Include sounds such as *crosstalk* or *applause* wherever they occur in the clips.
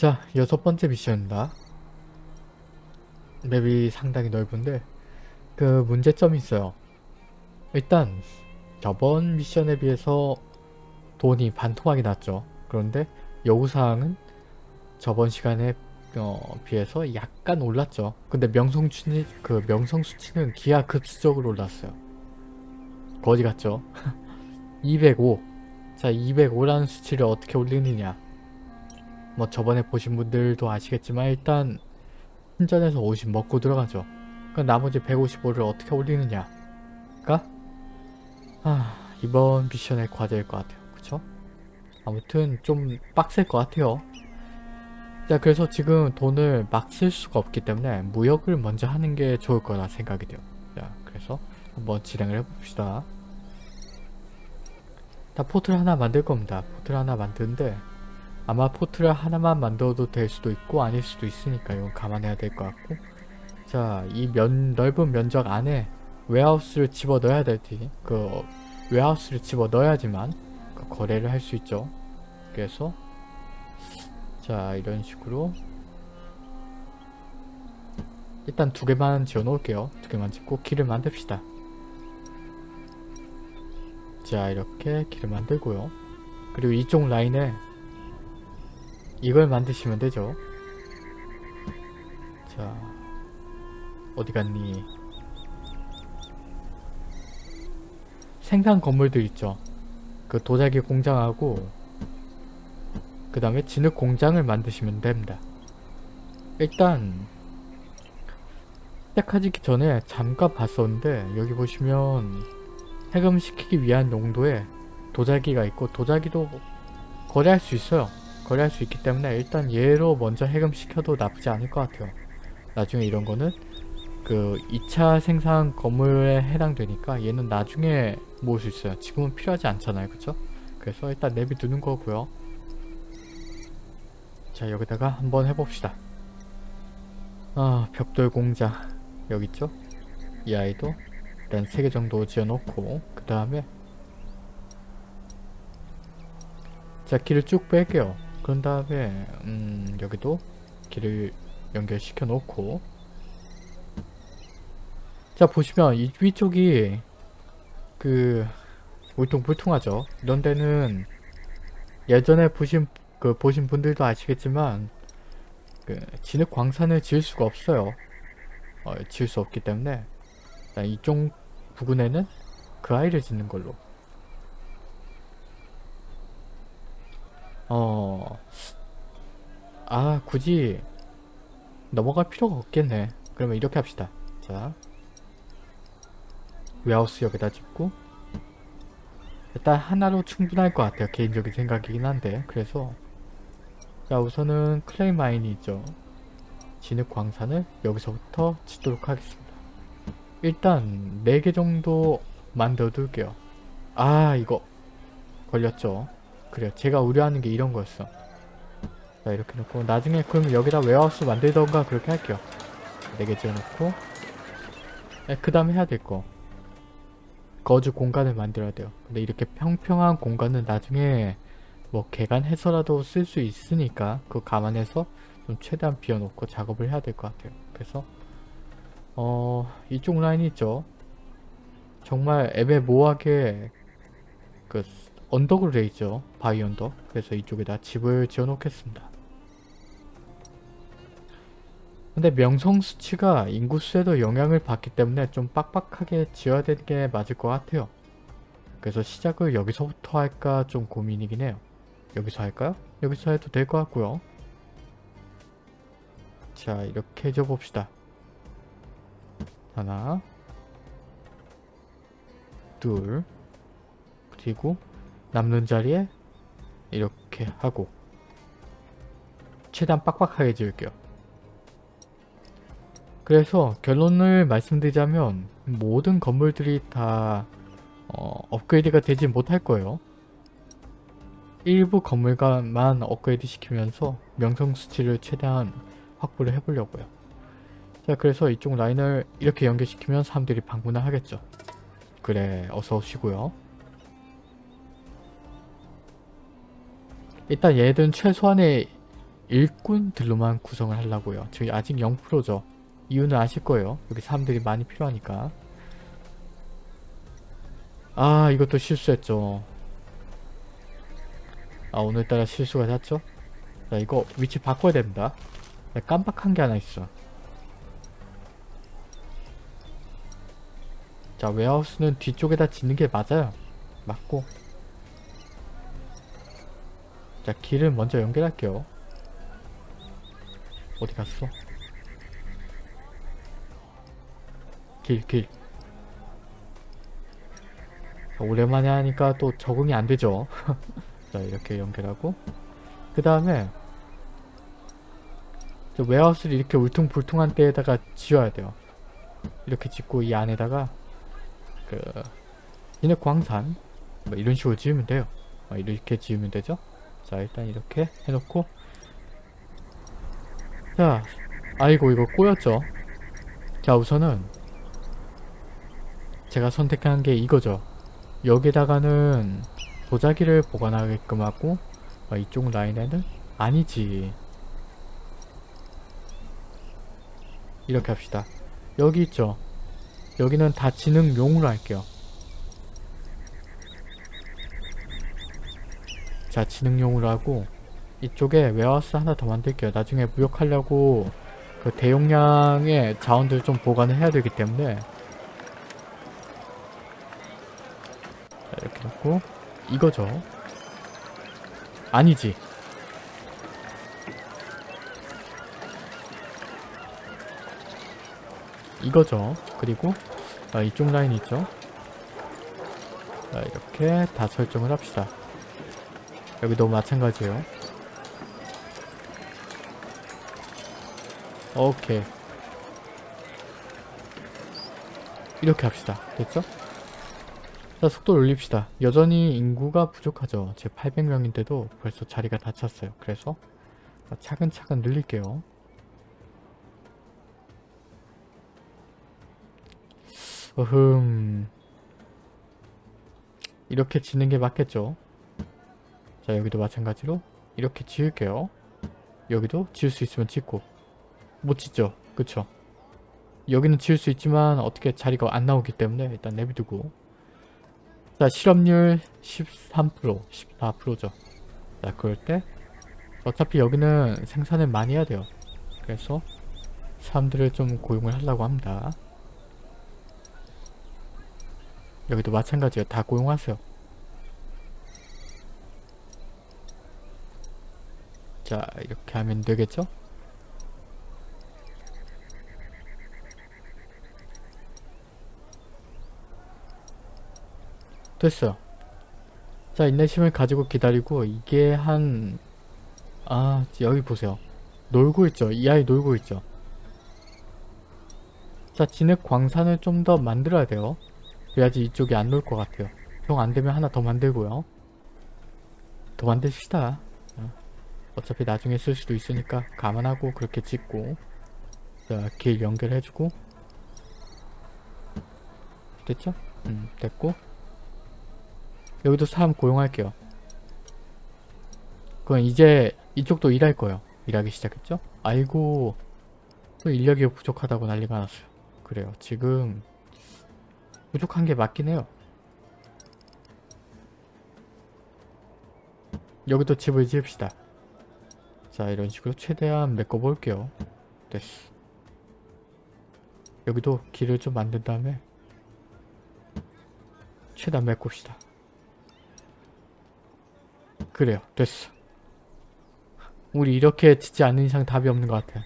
자 여섯 번째 미션입니다. 맵이 상당히 넓은데 그 문제점이 있어요. 일단 저번 미션에 비해서 돈이 반토막이 났죠. 그런데 요구사항은 저번 시간에 어, 비해서 약간 올랐죠. 근데 명성 수치, 그 명성 수치는 기하급수적으로 올랐어요. 거지 같죠? *laughs* 205. 자, 205라는 수치를 어떻게 올리느냐. 뭐 저번에 보신 분들도 아시겠지만 일단 신전에서 50 먹고 들어가죠. 그 나머지 155를 어떻게 올리느냐가 아, 이번 미션의 과제일 것 같아요. 그쵸? 아무튼 좀 빡셀 것 같아요. 자 그래서 지금 돈을 막 쓸 수가 없기 때문에 무역을 먼저 하는 게 좋을 거라 생각이 돼요. 자 그래서 한번 진행을 해봅시다. 다 port를 하나 만들 겁니다. port를 하나 만드는데 아마 port를 하나만 만들어도 될 수도 있고 아닐 수도 있으니까 이건 감안해야 될 것 같고. 자 이 면 넓은 면적 안에 warehouse를 집어 넣어야 될지 그 warehouse를 집어 넣어야지만 그 거래를 할 수 있죠. 그래서 자 이런 식으로 일단 두 개만 지어 놓을게요. 두 개만 짓고 길을 만듭시다. 자 이렇게 길을 만들고요. 그리고 이쪽 라인에 이걸 만드시면 되죠 자 어디 갔니 생산 건물들 있죠 그 도자기 공장하고 그 다음에 진흙 공장을 만드시면 됩니다. 일단 시작하기 전에 잠깐 봤었는데 여기 보시면 해금시키기 위한 용도의 도자기가 있고 도자기도 거래할 수 있어요. 거래할 수 있기 때문에 일단 얘로 먼저 해금시켜도 나쁘지 않을 것 같아요. 나중에 이런 거는 그 2차 생산 건물에 해당되니까 얘는 나중에 모을 수 있어요. 지금은 필요하지 않잖아요. 그쵸? 그래서 일단 내비두는 거고요. 자 여기다가 한번 해봅시다 아 벽돌 공장 여기 있죠 이 아이도 일단 3개 정도 지어놓고 그 다음에 자 길을 쭉 뺄게요 그런 다음에 음 여기도 길을 연결시켜 놓고 자 보시면 이 위쪽이 그 울퉁불퉁하죠 이런 데는 예전에 보신 그 보신 분들도 아시겠지만 그 진흙 광산을 지을 수가 없어요. 어, 지을 수 없기 때문에 이쪽 부근에는 그 아이를 짓는 걸로. 어, 아 굳이 넘어갈 필요가 없겠네. 그러면 이렇게 합시다. 자, 웨하우스 여기다 짓고 일단 하나로 충분할 것 같아요. 개인적인 생각이긴 한데 그래서 자 우선은 clay mine이 있죠. 진흙 광산을 여기서부터 짓도록 하겠습니다. 일단 4개 정도 만들어 둘게요. 아 이거 걸렸죠. 그래요. 제가 우려하는 게 이런 거였어. 자 이렇게 놓고 나중에 그럼 여기다 warehouse 만들던가 그렇게 할게요. 4개 지어놓고 네, 그 다음에 해야 될 거. 거주 공간을 만들어야 돼요. 근데 이렇게 평평한 공간은 나중에 뭐 개간해서라도 쓸 수 있으니까 그거 감안해서 좀 최대한 비워놓고 작업을 해야 될 것 같아요. 그래서 어 이쪽 라인 있죠. 정말 애매모호하게 그 언덕으로 돼 있죠. 바위 언덕. 그래서 이쪽에다 집을 지어 놓겠습니다. 근데 명성 수치가 인구수에도 영향을 받기 때문에 좀 빡빡하게 지어야 되는 게 맞을 것 같아요. 그래서 시작을 여기서부터 할까 좀 고민이긴 해요. 여기서 할까요? 여기서 해도 될 것 같고요. 자 이렇게 해줘 봅시다. 하나 둘 그리고 남는 자리에 이렇게 하고 최대한 빡빡하게 지을게요. 그래서 결론을 말씀드리자면 모든 건물들이 다 어, 업그레이드가 되지 못할 거예요. 일부 건물만 업그레이드 시키면서 명성 수치를 최대한 확보를 해보려고요. 자 그래서 이쪽 라인을 이렇게 연결시키면 사람들이 방문을 하겠죠. 그래 어서 오시고요. 일단 얘들은 최소한의 일꾼들로만 구성을 하려고요. 저희 아직 0%죠. 이유는 아실 거예요. 여기 사람들이 많이 필요하니까. 아 이것도 실수했죠. 아 오늘따라 실수가 잦죠? 자 이거 위치 바꿔야 됩니다. 네, 깜빡한 게 하나 있어. 자 웨하우스는 뒤쪽에다 짓는 게 맞아요. 맞고 자 길을 먼저 연결할게요. 어디 갔어? 길, 길. 자, 오랜만에 하니까 또 적응이 안 되죠. *laughs* 자, 이렇게 연결하고. 그 다음에, 저 웨하우스를 이렇게 울퉁불퉁한 데에다가 지어야 돼요. 이렇게 짓고 이 안에다가, 그, 진흙 광산, 뭐 이런 식으로 지으면 돼요. 어, 이렇게 지으면 되죠. 자, 일단 이렇게 해놓고, 자, 아이고 이거 꼬였죠. 자 우선은 제가 선택한 게 이거죠. 여기다가는 도자기를 보관하게끔 하고 어, 이쪽 라인에는 아니지. 이렇게 합시다. 여기 있죠. 여기는 다 지능용으로 할게요. 자 지능용으로 하고 이쪽에 웨어하우스 하나 더 만들게요. 나중에 무역하려고 그 대용량의 자원들 좀 보관을 해야 되기 때문에 자, 이렇게 놓고 이거죠. 아니지. 이거죠. 그리고 아, 이쪽 라인 있죠. 자, 이렇게 다 설정을 합시다. 여기도 마찬가지예요. 오케이. 이렇게 합시다. 됐죠? 자 속도를 올립시다. 여전히 인구가 부족하죠. 제 800명인데도 벌써 자리가 다 찼어요. 그래서 차근차근 늘릴게요. 어흠. 이렇게 짓는 게 맞겠죠 자 여기도 마찬가지로 이렇게 지을게요 여기도 지을 수 있으면 짓고 못 짓죠. 그쵸? 여기는 지을 수 있지만 어떻게 자리가 안 나오기 때문에 일단 내비두고 자 실업률 13% 14%죠. 자 그럴 때 어차피 여기는 생산을 많이 해야 돼요. 그래서 사람들을 좀 고용을 하려고 합니다. 여기도 마찬가지예요. 다 고용하세요. 자 이렇게 하면 되겠죠? 됐어요. 자 인내심을 가지고 기다리고 이게 한... 아 여기 보세요. 놀고 있죠. 이 아이 놀고 있죠. 자 진흙 광산을 좀 더 만들어야 돼요. 그래야지 이쪽이 안 놀 것 같아요. 형 안되면 하나 더 만들고요. 더 만듭시다. 어, 어차피 나중에 쓸 수도 있으니까 감안하고 그렇게 짓고 자길 연결해주고 됐죠? 음 됐고 여기도 사람 고용할게요. 그럼 이제 이쪽도 일할 거예요. 일하기 시작했죠? 아이고 또 인력이 부족하다고 난리가 났어요. 그래요. 지금 부족한 게 맞긴 해요. 여기도 집을 지읍시다. 자 이런 식으로 최대한 메꿔볼게요. 됐어. 여기도 길을 좀 만든 다음에 최대한 메꿉시다. 그래요. 됐어. 우리 이렇게 짓지 않는 이상 답이 없는 것 같아.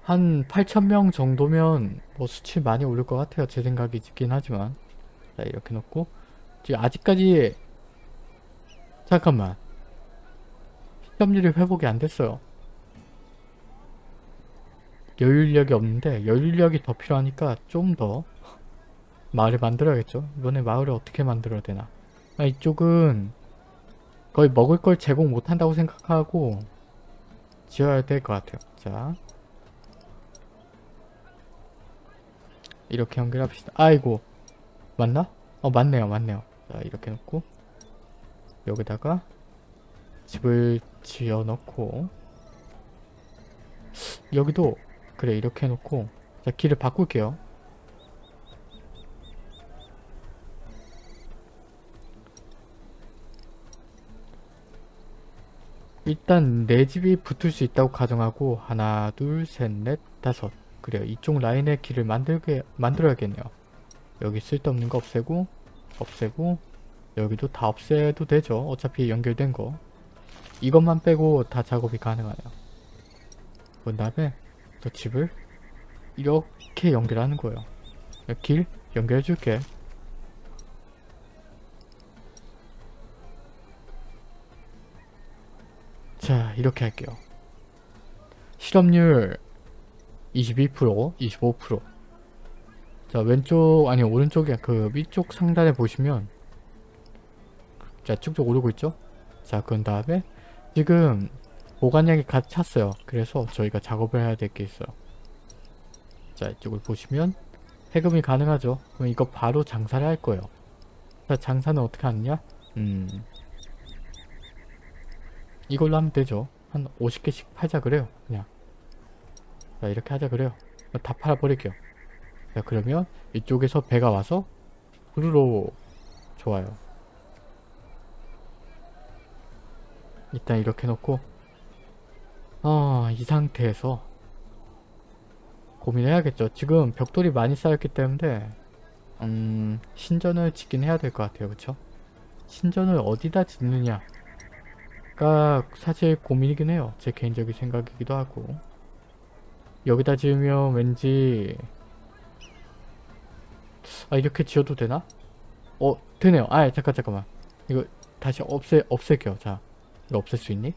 한 8,000명 정도면 뭐 수치 많이 오를 것 같아요. 제 생각이 짓긴 하지만. 자 이렇게 놓고 아직까지 잠깐만 시점률이 회복이 안 됐어요. 여유력이 없는데 여유력이 더 필요하니까 좀 더 마을을 만들어야겠죠. 이번에 마을을 어떻게 만들어야 되나. 아, 이쪽은 거의 먹을 걸 제공 못한다고 생각하고 지어야 될 것 같아요. 자 이렇게 연결합시다. 아이고 맞나? 어 맞네요 맞네요. 자 이렇게 놓고 여기다가 집을 지어 넣고 여기도 그래 이렇게 해놓고 자 길을 바꿀게요. 일단 내 집이 붙을 수 있다고 가정하고 하나 둘셋넷 다섯. 그래요 이쪽 라인에 길을 만들게 만들어야겠네요. 여기 쓸데없는 거 없애고 없애고 여기도 다 없애도 되죠. 어차피 연결된 거. 이것만 빼고 다 작업이 가능하네요. 그 다음에 또 집을 이렇게 연결하는 거예요. 길 연결해 줄게. 자 이렇게 할게요. 실업률 22% 25%자 왼쪽 아니 오른쪽에 그 위쪽 상단에 보시면 자 쭉쭉 오르고 있죠? 자 그런 다음에 지금 보관량이 가득 찼어요. 그래서 저희가 작업을 해야 될 게 있어요. 자 이쪽을 보시면 해금이 가능하죠. 그럼 이거 바로 장사를 할 거예요. 자 장사는 어떻게 하느냐? 음 이걸로 하면 되죠. 한 50개씩 팔자 그래요 그냥. 자 이렇게 하자 그래요. 다 팔아 버릴게요. 자 그러면 이쪽에서 배가 와서 후루로 좋아요 일단 이렇게 놓고 어, 이 상태에서 고민해야겠죠. 지금 벽돌이 많이 쌓였기 때문에 음, 신전을 짓긴 해야 될 것 같아요. 그쵸? 신전을 어디다 짓느냐가 사실 고민이긴 해요. 제 개인적인 생각이기도 하고 여기다 지으면 왠지 아 이렇게 지어도 되나? 어 되네요. 아 잠깐 잠깐만 이거 다시 없애 없앨게요. 자 이거 없앨 수 있니?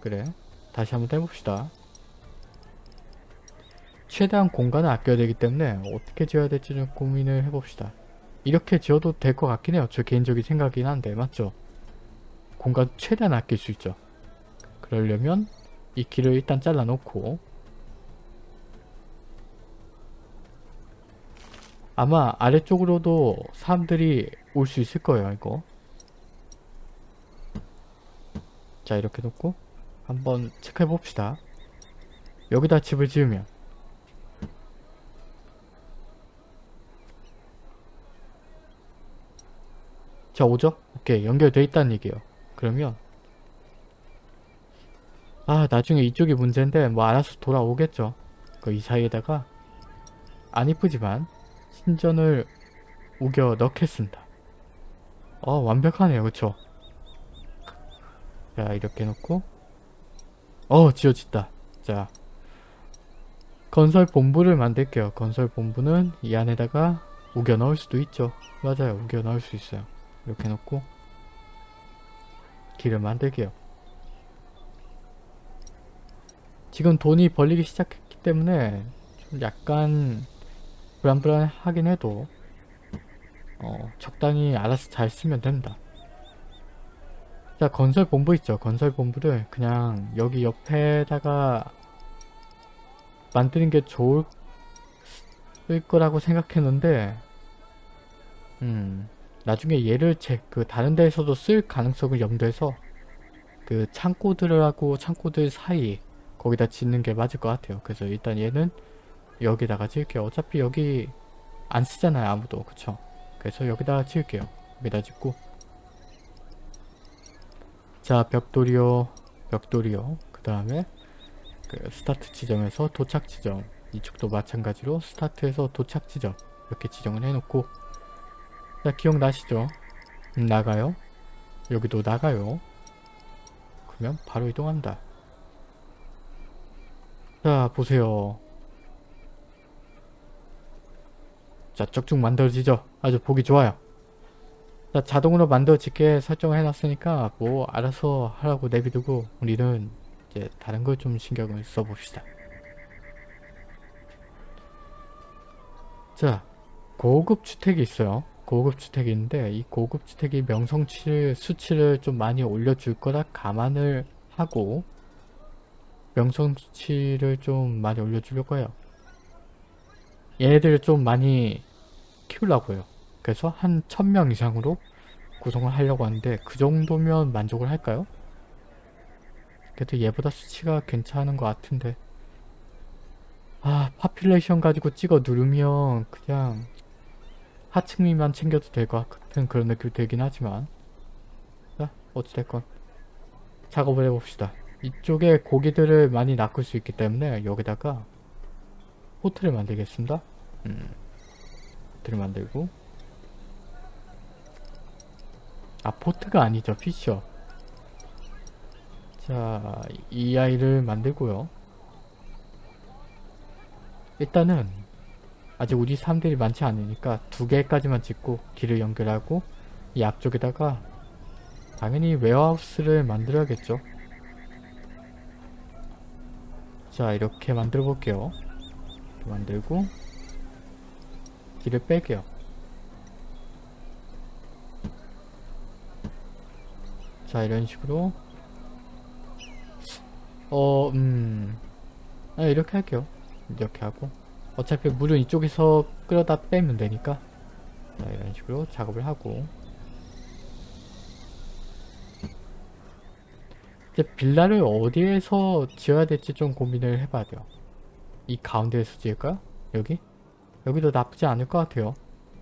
그래 다시 한번 해봅시다. 최대한 공간을 아껴야 되기 때문에 어떻게 지어야 될지 좀 고민을 해봅시다. 이렇게 지어도 될 것 같긴 해요. 저 개인적인 생각이긴 한데 맞죠? 공간 최대한 아낄 수 있죠. 그러려면 이 길을 일단 잘라 놓고 아마 아래쪽으로도 사람들이 올 수 있을 거예요 이거 자 이렇게 놓고 한번 체크해 봅시다. 여기다 집을 지으면 자 오죠? 오케이 연결돼 있다는 얘기예요. 그러면 아 나중에 이쪽이 문제인데 뭐 알아서 돌아오겠죠. 그 이 사이에다가 안 이쁘지만 신전을 우겨 넣겠습니다. 어 완벽하네요 그쵸? 자 이렇게 놓고. 어 지어졌다. 자. 건설 본부를 만들게요. 건설 본부는 이 안에다가 우겨 넣을 수도 있죠. 맞아요. 우겨 넣을 수 있어요. 이렇게 놓고 길을 만들게요. 지금 돈이 벌리기 시작했기 때문에 좀 약간 불안불안하긴 해도 어, 적당히 알아서 잘 쓰면 된다 자 건설 본부 있죠. 건설 본부를 그냥 여기 옆에다가 만드는 게 좋을 거라고 생각했는데 음 나중에 얘를 제 그 다른 데에서도 쓸 가능성을 염두해서 그 창고들하고 창고들 사이 거기다 짓는 게 맞을 것 같아요. 그래서 일단 얘는 여기다가 지을게요. 어차피 여기 안 쓰잖아요 아무도. 그쵸? 그래서 여기다가 지을게요. 여기다 짓고 자 벽돌이요 벽돌이요. 그 다음에 그 스타트 지점에서 도착 지점. 이쪽도 마찬가지로 스타트에서 도착 지점. 이렇게 지정을 해놓고. 자 기억나시죠? 음, 나가요? 여기도 나가요. 그러면 바로 이동한다. 자 보세요. 자 쭉쭉 만들어지죠? 아주 보기 좋아요 자, 자동으로 만들어지게 설정을 해놨으니까 뭐 알아서 하라고 내비두고 우리는 이제 다른 걸 좀 신경을 써봅시다. 자, 고급 주택이 있어요. 고급 주택이 있는데 이 고급 주택이 명성치 수치를 좀 많이 올려줄 거라 감안을 하고 명성치를 좀 많이 올려주려고 해요. 얘네들을 좀 많이 키우려고 해요. 그래서 한 1000명 이상으로 구성을 하려고 하는데 그 정도면 만족을 할까요? 그래도 얘보다 수치가 괜찮은 것 같은데. 아 population 가지고 찍어 누르면 그냥 하층민만 챙겨도 될 것 같은 그런 느낌이 들긴 하지만. 자 어찌됐건 작업을 해봅시다. 이쪽에 고기들을 많이 낚을 수 있기 때문에 여기다가 port를 만들겠습니다. 음, port를 만들고 아 port가 아니죠. fisher. 자이 아이를 만들고요. 일단은 아직 우리 사람들이 많지 않으니까 두 개까지만 짓고 길을 연결하고 이 앞쪽에다가 당연히 웨어하우스를 만들어야겠죠. 자 이렇게 만들어 볼게요. 만들고 길을 뺄게요 자 이런 식으로. 어 음... 아 이렇게 할게요. 이렇게 하고. 어차피 물은 이쪽에서 끌어다 빼면 되니까. 자 이런 식으로 작업을 하고. 이제 빌라를 어디에서 지어야 될지 좀 고민을 해봐야 돼요. 이 가운데에서 지을까요? 여기? 여기도 나쁘지 않을 것 같아요.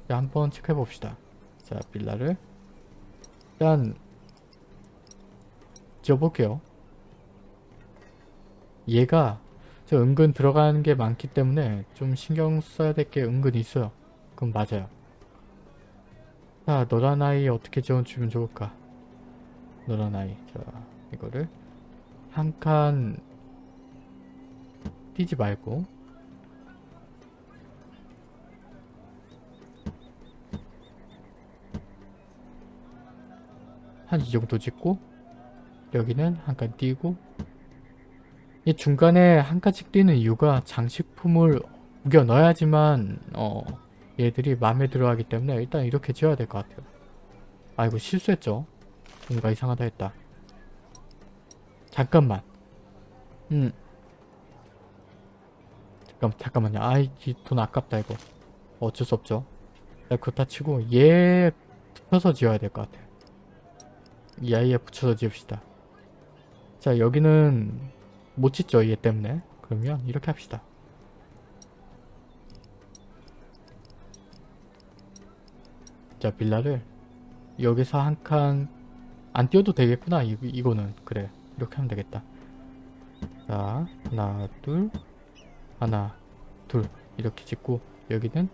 자, 한번 체크해 봅시다. 자 빌라를. 일단 지어볼게요 얘가 저 은근 들어가는 게 많기 때문에 좀 신경 써야 될 게 은근 있어요. 그건 맞아요. 자, 너란 아이 어떻게 지어주면 좋을까? 너란 아이. 자, 이거를 한칸 띄지 말고 한 이 정도 짓고 여기는 한 칸 띄고 이 중간에 한 칸씩 띄는 이유가 장식품을 우겨 넣어야지만 어 얘들이 마음에 들어 하기 때문에 일단 이렇게 지어야 될 것 같아요. 아이고 실수했죠. 뭔가 이상하다 했다. 잠깐만. 음. 잠깐, 잠깐만요. 아이, 돈 아깝다, 이거. 어쩔 수 없죠. 나 그거 다 치고, 얘 붙여서 지어야 될 것 같아요. 이 아이에 붙여서 지읍시다. 자, 여기는 못 짓죠, 얘 때문에. 그러면 이렇게 합시다. 자, 빌라를 여기서 한 칸 안 띄워도 되겠구나. 이, 이거는. 그래. 이렇게 하면 되겠다. 자, 하나, 둘, 하나, 둘 이렇게 짓고 여기는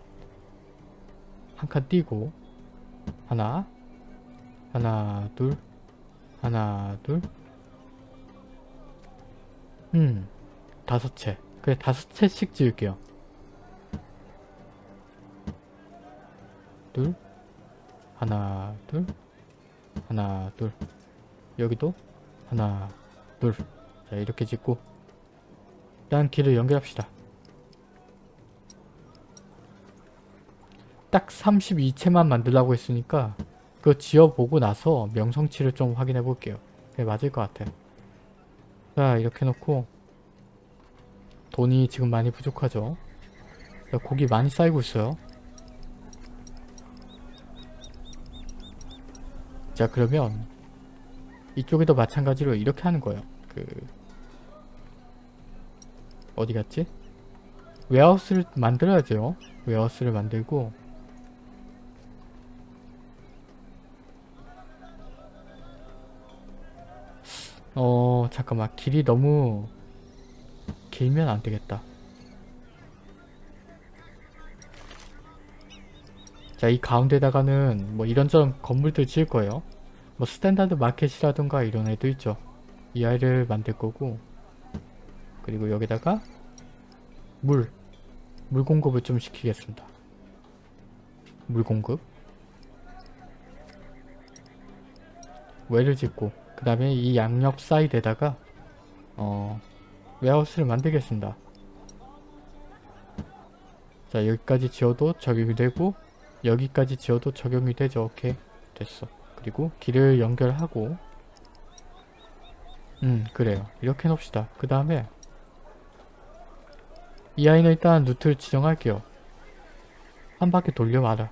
한 칸 띄고 하나, 하나, 둘, 하나, 둘 음, 다섯 채. 그래, 다섯 채씩 지을게요. 둘, 하나, 둘, 하나, 둘. 여기도 하나, 둘. 자, 이렇게 짓고 일단 길을 연결합시다. 딱 32채만 만들라고 했으니까 그거 지어보고 나서 명성치를 좀 확인해 볼게요. 네, 맞을 것 같아요. 자, 이렇게 놓고 돈이 지금 많이 부족하죠. 자, 고기 많이 쌓이고 있어요. 자, 그러면 이쪽에도 마찬가지로 이렇게 하는 거예요. 그 어디 갔지? 웨하우스를 만들어야죠. 웨하우스를 만들고 어 잠깐만 길이 너무 길면 안되겠다. 자 이 가운데다가는 뭐 이런저런 건물들 지을 거예요. 뭐 standard market이라든가 이런 애도 있죠. 이 아이를 만들 거고 그리고 여기다가 물, 물 공급을 좀 시키겠습니다. 물 공급 well을 짓고 그 다음에 이 양옆 사이드에다가 어 웨하우스를 만들겠습니다. 자 여기까지 지어도 적용이 되고 여기까지 지어도 적용이 되죠. 오케이 됐어. 그리고 길을 연결하고 음 그래요. 이렇게 놓읍시다. 그 다음에 이 아이는 일단 루트를 지정할게요. 한 바퀴 돌려 말아.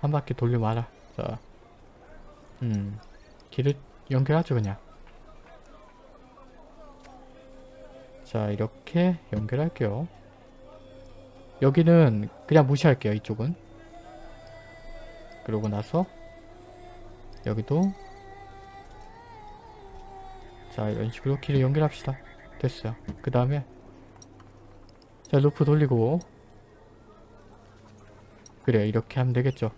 한 바퀴 돌려 말아. 자 음 길을 연결하죠 그냥. 자 이렇게 연결할게요. 여기는 그냥 무시할게요 이쪽은. 그러고 나서 여기도. 자 이런 식으로 길을 연결합시다. 됐어요. 그 다음에 자 루프 돌리고. 그래 이렇게 하면 되겠죠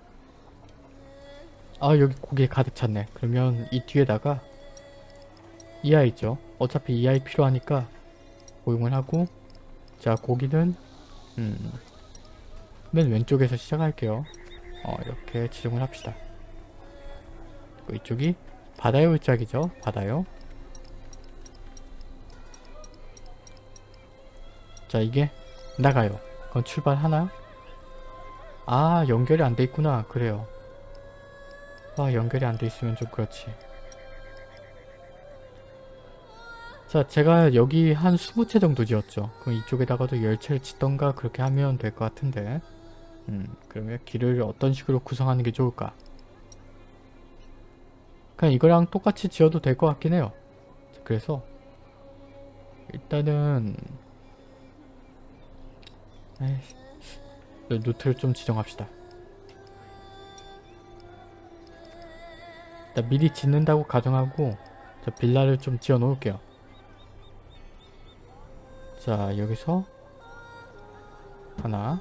아 여기 고개 가득 찼네. 그러면 이 뒤에다가 이 아이 있죠. 어차피 이 아이 필요하니까 고용을 하고 자 고기는 음, 맨 왼쪽에서 시작할게요. 어 이렇게 지정을 합시다. 이쪽이 바다의 울짝이죠. 바다요. 자 이게 나가요. 그럼 출발 하나? 아 연결이 안 돼 있구나. 그래요 아 연결이 안 돼 있으면 좀 그렇지. 자 제가 여기 한 20채 정도 지었죠. 그럼 이쪽에다가도 10채를 짓던가 그렇게 하면 될 것 같은데. 음 그러면 길을 어떤 식으로 구성하는 게 좋을까? 그냥 이거랑 똑같이 지어도 될 것 같긴 해요. 자, 그래서 일단은 에이씨 루트를 좀 지정합시다 미리 짓는다고 가정하고 자, 빌라를 좀 지어 놓을게요. 자 여기서 하나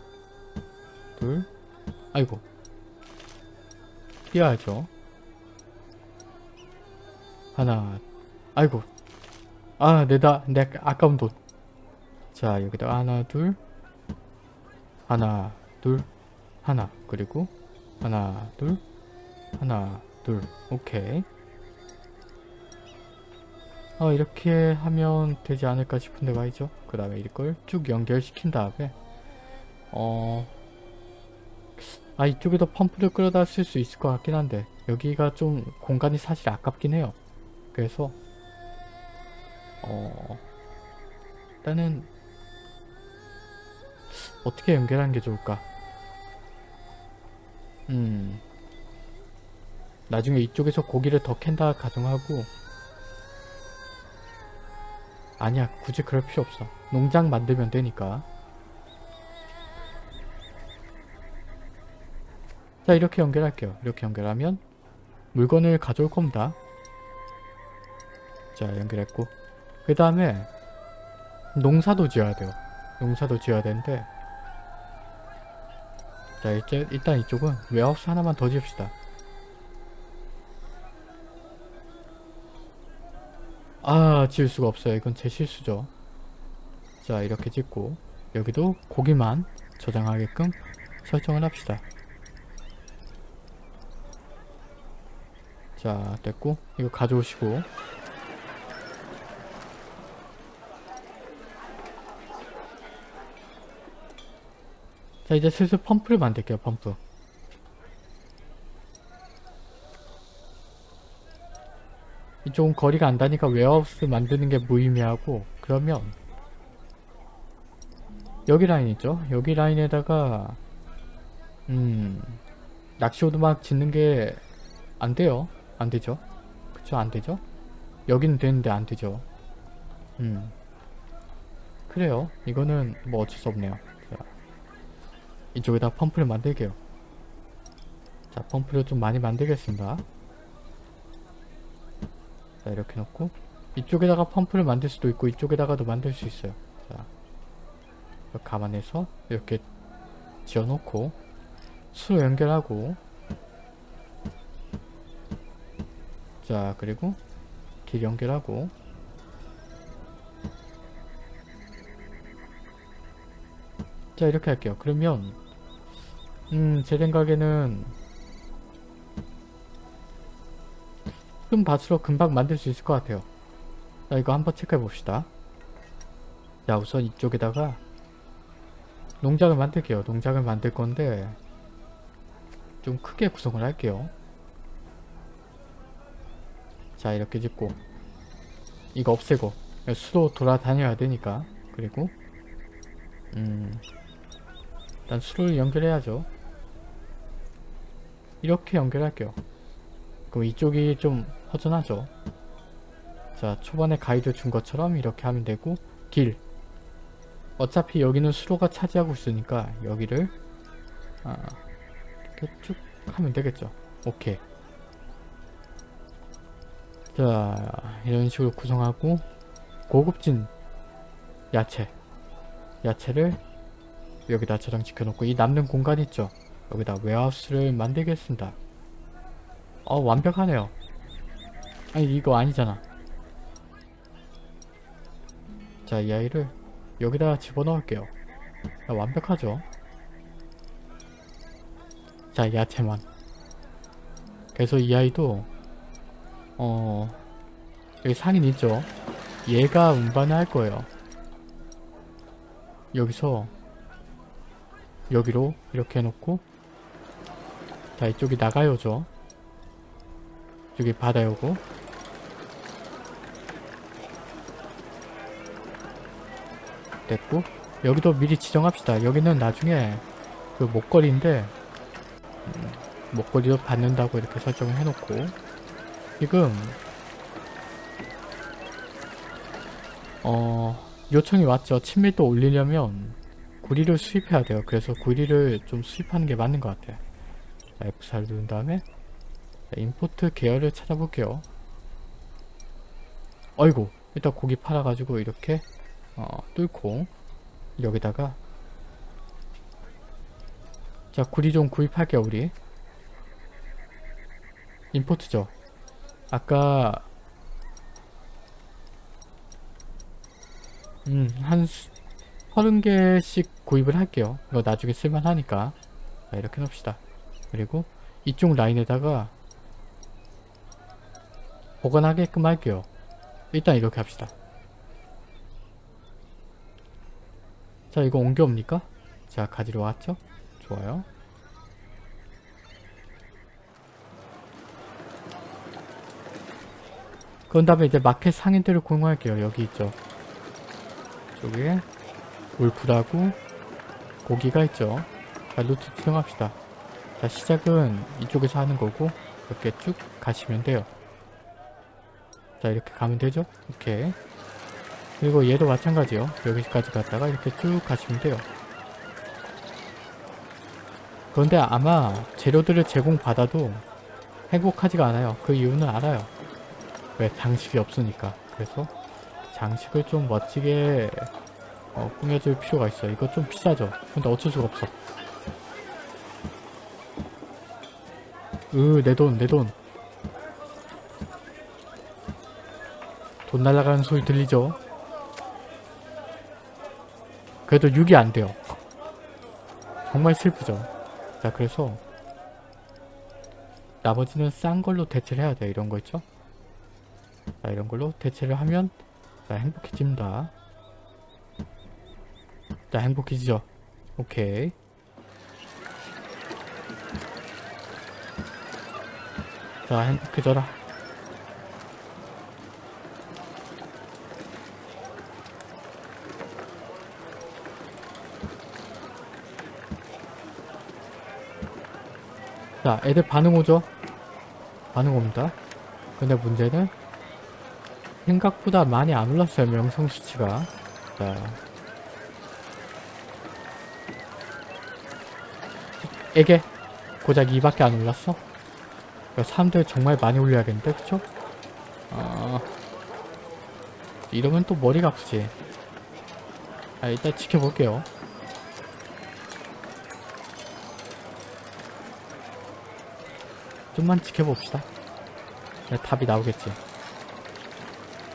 둘 아이고. 뛰어야죠. 하나 아이고. 아 내다 내 아까운 돈자 여기다 하나 둘. 하나 둘. 하나 그리고 하나 둘. 하나 둘. 오케이. 어 이렇게 하면 되지 않을까 싶은데 말이죠? 그 다음에 이걸 쭉 연결시킨 다음에 어... 아 이쪽에도 펌프를 끌어다 쓸 수 있을 것 같긴 한데 여기가 좀 공간이 사실 아깝긴 해요. 그래서 어... 일단은 어떻게 연결하는 게 좋을까? 음 나중에 이쪽에서 고기를 더 캔다 가정하고. 아니야 굳이 그럴 필요 없어. 농장 만들면 되니까. 자 이렇게 연결할게요. 이렇게 연결하면 물건을 가져올 겁니다. 자 연결했고. 그 다음에 농사도 지어야 돼요. 농사도 지어야 되는데. 자 이제 일단 이쪽은 웨하우스 하나만 더 지읍시다 아 지을 수가 없어요. 이건 제 실수죠. 자 이렇게 짓고 여기도 고기만 저장하게끔 설정을 합시다. 자 됐고 이거 가져오시고. 자 이제 슬슬 펌프를 만들게요 펌프 이쪽은 거리가 안 닿으니까 warehouse 만드는 게 무의미하고 그러면 여기 라인 있죠? 여기 라인에다가 음 낚시 오두막 짓는 게 안 돼요. 안 되죠? 그쵸? 안 되죠? 여기는 되는데 안 되죠? 음 그래요. 이거는 뭐 어쩔 수 없네요. 자, 이쪽에다 펌프를 만들게요. 자 펌프를 좀 많이 만들겠습니다. 자 이렇게 놓고 이쪽에다가 펌프를 만들 수도 있고 이쪽에다가도 만들 수 있어요. 자 감안해서 이렇게 지어놓고 수로 연결하고 자 그리고 길 연결하고 자 이렇게 할게요. 그러면 음 제 생각에는 좀 밭으로 금방 만들 수 있을 것 같아요. 자 이거 한번 체크해 봅시다. 자 우선 이쪽에다가 농장을 만들게요. 농장을 만들 건데 좀 크게 구성을 할게요. 자 이렇게 짓고 이거 없애고 수도 돌아다녀야 되니까 그리고 음 일단 수를 연결해야죠. 이렇게 연결할게요. 그럼 이쪽이 좀 허전하죠. 자 초반에 가이드 준 것처럼 이렇게 하면 되고 길 어차피 여기는 수로가 차지하고 있으니까 여기를 아, 이렇게 쭉 하면 되겠죠. 오케이. 자 이런 식으로 구성하고 고급진 야채 야채를 여기다 저장시켜 놓고 이 남는 공간 있죠 여기다 웨하우스를 만들겠습니다 어 완벽하네요. 아니 이거 아니잖아. 자 이 아이를 여기다 집어넣을게요. 야, 완벽하죠? 자 야채만. 그래서 이 아이도 어 여기 상인 있죠? 얘가 운반을 할 거예요. 여기서 여기로 이렇게 해놓고 자 이쪽이 나가요죠 여기 받아요고. 됐고 여기도 미리 지정합시다. 여기는 나중에 그 목걸이인데 음, 목걸이도 받는다고 이렇게 설정을 해놓고. 지금 어 요청이 왔죠. 친밀도 올리려면 구리를 수입해야 돼요. 그래서 구리를 좀 수입하는 게 맞는 것 같아요. 자, F4를 누른 다음에 자, 임포트 계열을 찾아볼게요 어이구 일단 고기 팔아가지고 이렇게 어, 뚫고 여기다가 자 구리 좀 구입할게요 우리 임포트죠 아까 음, 한 수, 30개씩 구입을 할게요. 이거 나중에 쓸만하니까. 자, 이렇게 놓읍시다. 그리고 이쪽 라인에다가 보관하게끔 할게요. 일단 이렇게 합시다. 자, 이거 옮겨옵니까? 자, 가지러 왔죠? 좋아요. 그런 다음에 이제 마켓 상인들을 공유할게요. 여기 있죠. 쪽에 울프라고 고기가 있죠. 자, 루트 투영합시다. 자, 시작은 이쪽에서 하는 거고 이렇게 쭉 가시면 돼요. 자, 이렇게 가면 되죠? 이렇게. 그리고 얘도 마찬가지요. 여기까지 갔다가 이렇게 쭉 가시면 돼요. 그런데 아마 재료들을 제공받아도 행복하지가 않아요. 그 이유는 알아요. 왜? 장식이 없으니까. 그래서 장식을 좀 멋지게 어, 꾸며줄 필요가 있어. 이거 좀 비싸죠? 근데 어쩔 수가 없어. 으, 내 돈, 내 돈. 돈 날아가는 소리 들리죠? 그래도 6이 안 돼요. 정말 슬프죠? 자, 그래서 나머지는 싼 걸로 대체를 해야 돼요. 이런 거 있죠? 자, 이런 걸로 대체를 하면 자, 행복해집니다. 자, 행복해지죠? 오케이. 자, 행복해져라. 자, 애들 반응 오죠? 반응 옵니다. 근데 문제는 생각보다 많이 안 올랐어요, 명성 수치가. 자. 에게 고작 2밖에 안 올랐어? 사람들 정말 많이 올려야겠는데, 그쵸? 어... 이러면 또 머리가 아프지. 아, 일단 지켜볼게요. 좀만 지켜봅시다. 네, 답이 나오겠지.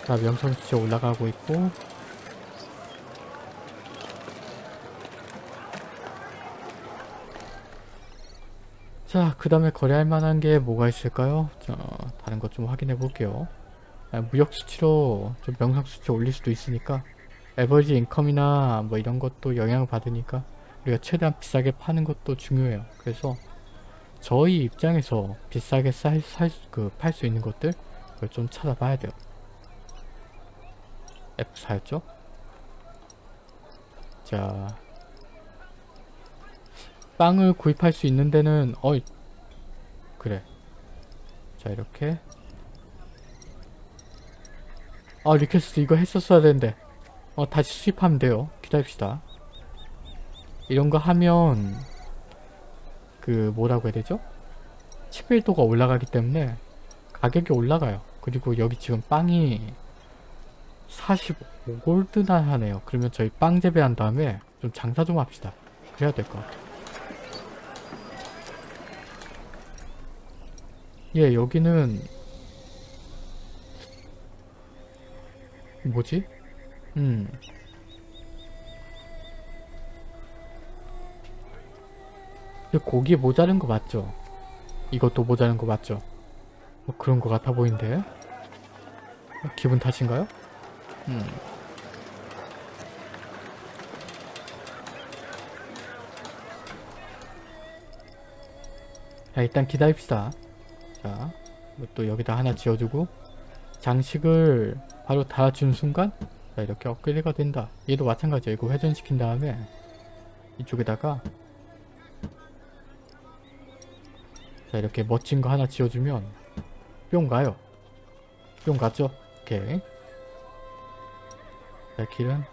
자, 명성 수치 올라가고 있고 자, 그 다음에 거래할 만한 게 뭐가 있을까요? 자, 다른 것 좀 확인해 볼게요. 아, 무역 수치로 좀 명상 수치 올릴 수도 있으니까 에버리지 인컴이나 뭐 이런 것도 영향을 받으니까 우리가 최대한 비싸게 파는 것도 중요해요. 그래서 저희 입장에서 비싸게 살그 팔 수 있는 것들 그걸 좀 찾아봐야 돼요. F4였죠? 자. 빵을 구입할 수 있는 데는 어이. 그래. 자 이렇게. 아 request 이거 했었어야 되는데. 어 다시 수입하면 돼요. 기다립시다. 이런 거 하면 그 뭐라고 해야 되죠? 치밀도가 올라가기 때문에 가격이 올라가요. 그리고 여기 지금 빵이 45골드나 하네요. 그러면 저희 빵 재배한 다음에 좀 장사 좀 합시다. 그래야 될 것 같아요. 예 여기는 뭐지? 음 고기 모자른 거 맞죠? 이것도 모자른 거 맞죠? 뭐 그런 거 같아 보이는데 어, 기분 탓인가요? 음. 자 일단 기다립시다 자, 이또 여기다 하나 지어주고 장식을 바로 달아주는 순간 자 이렇게 업그레이드가 된다 얘도 마찬가지야 이거 회전시킨 다음에 이쪽에다가 자 이렇게 멋진 거 하나 지어주면 뿅 가요. 뿅 갔죠? 오케이. 자 길은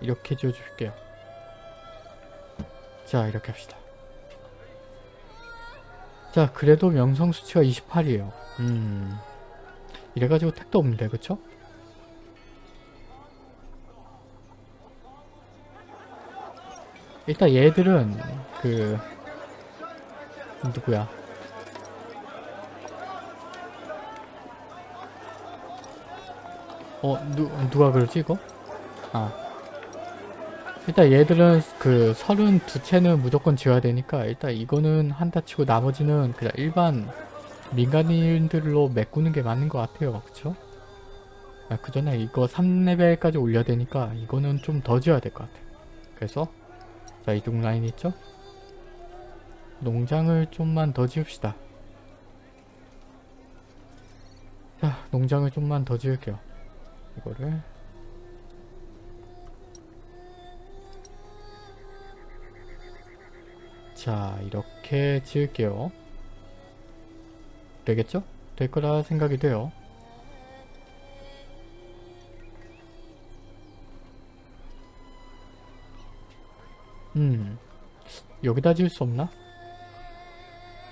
이렇게 지어줄게요. 자 이렇게 합시다. 자 그래도 명성 수치가 28이에요. 음. 이래가지고 택도 없는데 그쵸? 일단 얘들은 그 누구야 어 누, 누가 그러지 이거? 아 일단 얘들은 그 32채는 무조건 지어야 되니까 일단 이거는 한다 치고 나머지는 그냥 일반 민간인들로 메꾸는 게 맞는 것 같아요 그쵸? 아, 그 전에 이거 3레벨까지 올려야 되니까 이거는 좀 더 지어야 될 것 같아요 그래서 자 이동 라인 있죠? 농장을 좀만 더 지읍시다. 자 농장을 좀만 더 지을게요. 이거를. 자 이렇게 지을게요. 되겠죠? 될 거라 생각이 돼요. 음 여기다 지을 수 없나?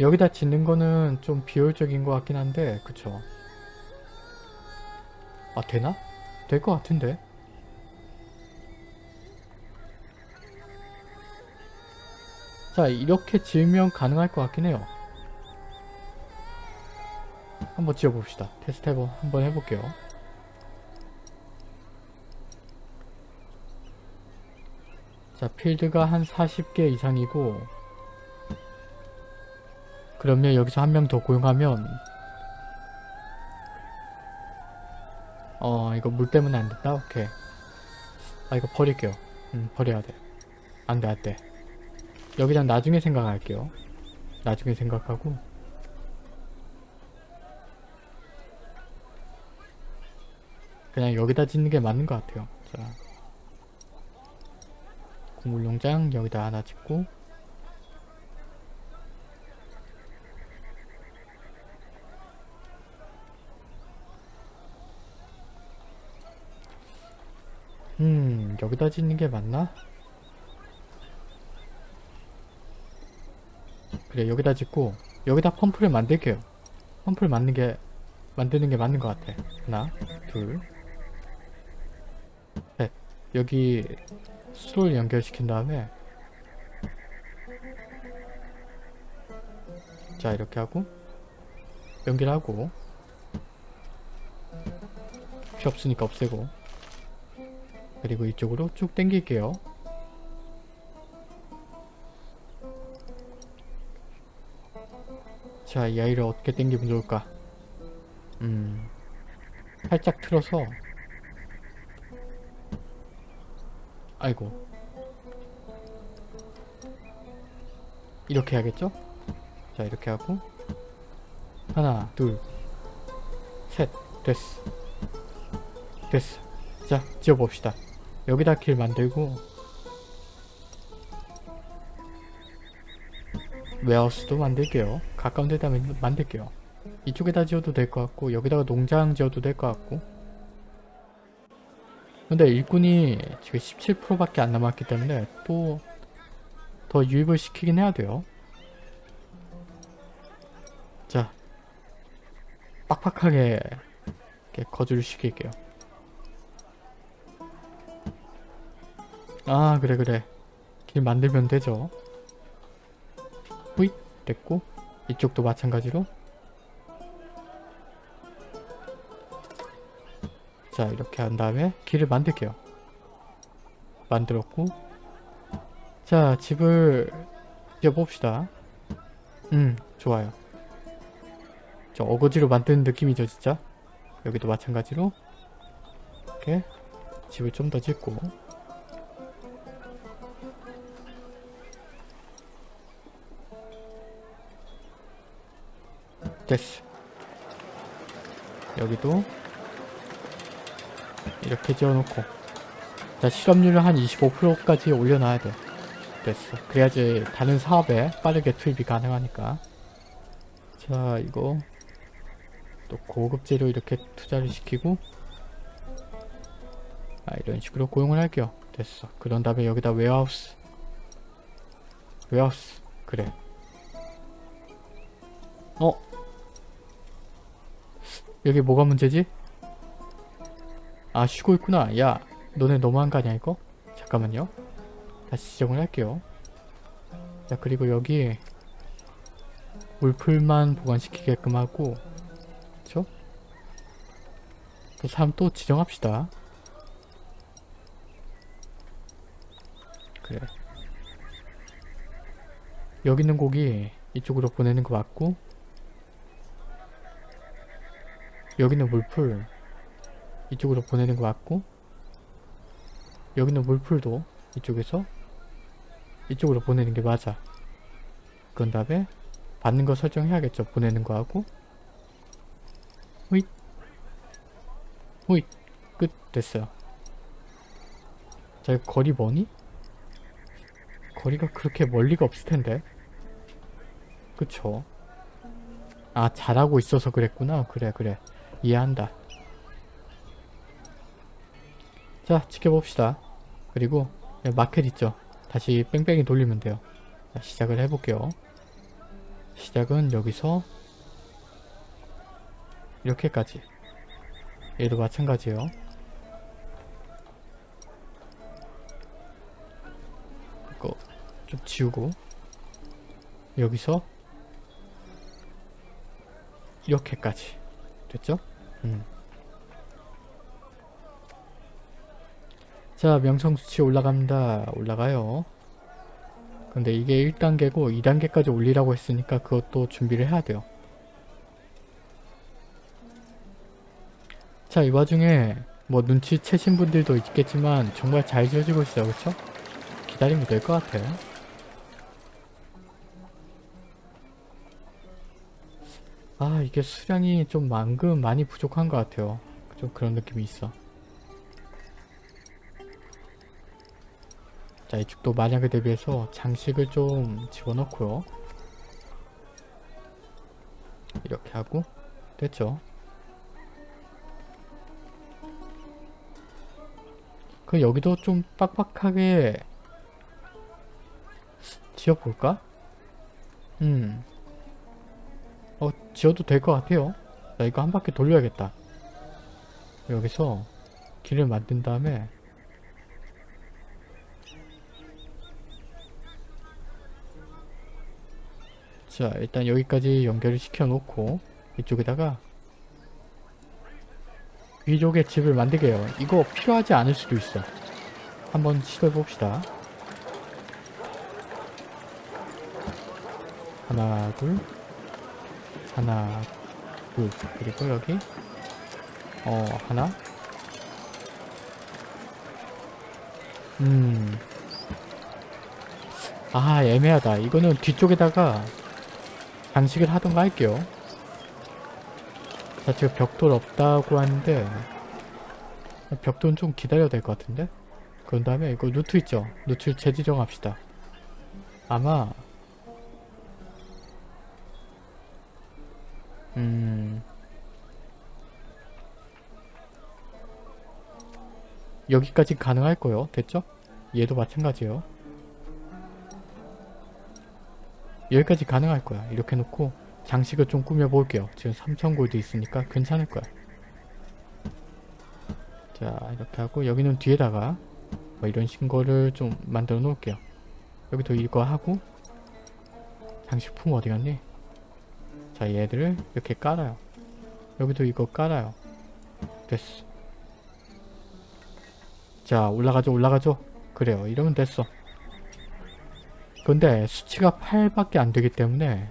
여기다 짓는 거는 좀 비효율적인 것 같긴 한데 그쵸? 아 되나? 될 것 같은데? 자 이렇게 지으면 가능할 것 같긴 해요. 한번 지어봅시다. 테스트 해보, 한번 해볼게요. 자 필드가 한 40개 이상이고 그러면 여기서 한 명 더 고용하면 어 이거 물 때문에 안 된다? 오케이. 아 이거 버릴게요. 음 버려야 돼. 안돼 안돼. 여기랑 나중에 생각할게요. 나중에 생각하고. 그냥 여기다 짓는 게 맞는 것 같아요. 자. 곡물농장 여기다 하나 짓고 음 여기다 짓는 게 맞나? 그래 여기다 짓고 여기다 펌프를 만들게요. 펌프를 만드는 게 만드는 게 맞는 것 같아. 하나 둘셋. 여기 수로를 연결시킨 다음에 자 이렇게 하고 연결하고 필요 없으니까 없애고 그리고 이쪽으로 쭉 당길게요. 자, 이 아이를 어떻게 당기면 좋을까? 음, 살짝 틀어서. 아이고. 이렇게 해야겠죠? 자, 이렇게 하고. 하나, 둘, 셋, 됐어. 됐어. 자, 지어봅시다 여기다 길 만들고 웨하우스도 만들게요 가까운 데다 만- 만들게요. 이쪽에다 지어도 될 것 같고 여기다가 농장 지어도 될 것 같고 근데 일꾼이 지금 17%밖에 안 남았기 때문에 또 더 유입을 시키긴 해야 돼요. 자 빡빡하게 거주를 시킬게요. 아 그래 그래. 길 만들면 되죠. 후잇 됐고. 이쪽도 마찬가지로. 자 이렇게 한 다음에 길을 만들게요. 만들었고. 자 집을 지어봅시다. 음 좋아요. 저 어거지로 만드는 느낌이죠 진짜? 여기도 마찬가지로. 이렇게 집을 좀 더 짓고 됐어. 여기도 이렇게 지어놓고. 자 실업률을 한 25%까지 올려놔야 돼. 됐어. 그래야지 다른 사업에 빠르게 투입이 가능하니까. 자 이거 또 고급 재료 이렇게 투자를 시키고. 아 이런 식으로 고용을 할게요. 됐어. 그런 다음에 여기다 웨어하우스 웨어하우스 그래. 어? 여기 뭐가 문제지? 아 쉬고 있구나 야 너네 너무한 거 아니야 이거? 잠깐만요 다시 지정을 할게요 자 그리고 여기 물풀만 보관시키게끔 하고 그쵸? 또 사람 또 지정합시다 그래 여기 있는 고기 이쪽으로 보내는 거 맞고 여기 있는 물풀 이쪽으로 보내는 거 맞고 여기 있는 물풀도 이쪽에서 이쪽으로 보내는 게 맞아. 그런 다음에 받는 거 설정해야겠죠. 보내는 거 하고. 후잇 후잇 끝. 됐어요. 자 거리 뭐니? 거리가 그렇게 멀리가 없을 텐데. 그쵸? 아 잘하고 있어서 그랬구나. 그래 그래 이해한다. 자 지켜봅시다. 그리고 마켓 있죠? 다시 뺑뺑이 돌리면 돼요. 자, 시작을 해볼게요. 시작은 여기서 이렇게까지. 얘도 마찬가지예요. 이거 좀 지우고 여기서 이렇게까지. 됐죠? 음. 자 명성 수치 올라갑니다. 올라가요. 근데 이게 1단계고 2단계까지 올리라고 했으니까 그것도 준비를 해야 돼요. 자 이 와중에 뭐 눈치채신 분들도 있겠지만 정말 잘 지어지고 있어요. 그쵸? 기다리면 될 것 같아요. 아 이게 수량이 좀 만큼 많이 부족한 것 같아요. 좀 그런 느낌이 있어. 자 이쪽도 만약에 대비해서 장식을 좀 집어넣고요. 이렇게 하고 됐죠. 그 여기도 좀 빡빡하게 지어볼까? 음. 어, 지어도 될 것 같아요. 나 이거 한 바퀴 돌려야겠다. 여기서 길을 만든 다음에 자 일단 여기까지 연결을 시켜 놓고 이쪽에다가 위쪽에 집을 만들게요. 이거 필요하지 않을 수도 있어. 한번 시도해 봅시다. 하나 둘 하나 둘 그리고 여기 어 하나. 음. 아 애매하다. 이거는 뒤쪽에다가 장식을 하던가 할게요. 자 지금 벽돌 없다고 하는데 벽돌은 좀 기다려야 될 것 같은데? 그런 다음에 이거 루트 있죠? 루트를 재지정합시다. 아마 여기까지 가능할 거요. 됐죠? 얘도 마찬가지예요. 여기까지 가능할 거야. 이렇게 놓고 장식을 좀 꾸며 볼게요. 지금 3000골드 있으니까 괜찮을 거야. 자 이렇게 하고 여기는 뒤에다가 뭐 이런 신거를 좀 만들어 놓을게요. 여기도 이거 하고 장식품 어디 갔니? 자 얘들을 이렇게 깔아요. 여기도 이거 깔아요. 됐어 자 올라가죠 올라가죠. 그래요. 이러면 됐어. 근데 수치가 8밖에 안 되기 때문에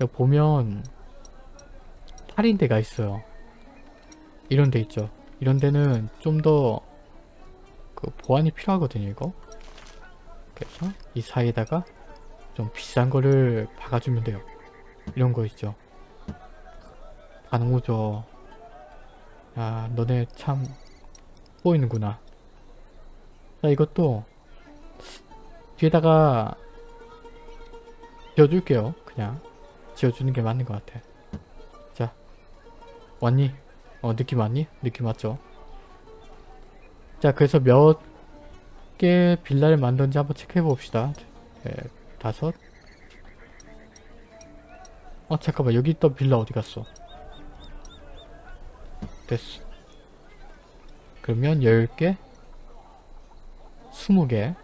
여기 보면 8인 데가 있어요. 이런 데 있죠. 이런 데는 좀 더 그 보안이 필요하거든요 이거. 그래서 이 사이에다가 좀 비싼 거를 박아주면 돼요. 이런 거 있죠. 가능오죠. 아 너네 참 보이는구나. 자 이것도 뒤에다가 지어줄게요. 그냥 지어주는 게 맞는 것 같아. 자 왔니? 어 느낌 왔니? 느낌 왔죠? 자 그래서 몇 개 빌라를 만든지 한번 체크해 봅시다. 네, 다섯. 어 잠깐만. 여기 있던 빌라 어디 갔어? 됐어 그러면 10개? 20개?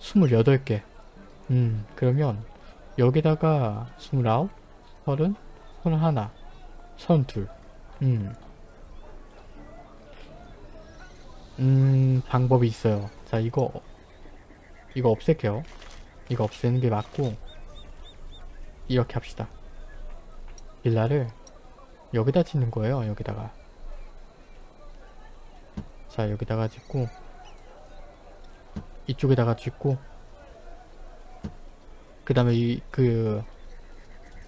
28개. 음 그러면 여기다가 29 30 31 32 음. 음 방법이 있어요. 자 이거 이거 없앨게요. 이거 없애는 게 맞고 이렇게 합시다. 빌라를 여기다 짓는 거예요 여기다가. 자 여기다가 짓고 이쪽에다가 짓고 그 다음에 이그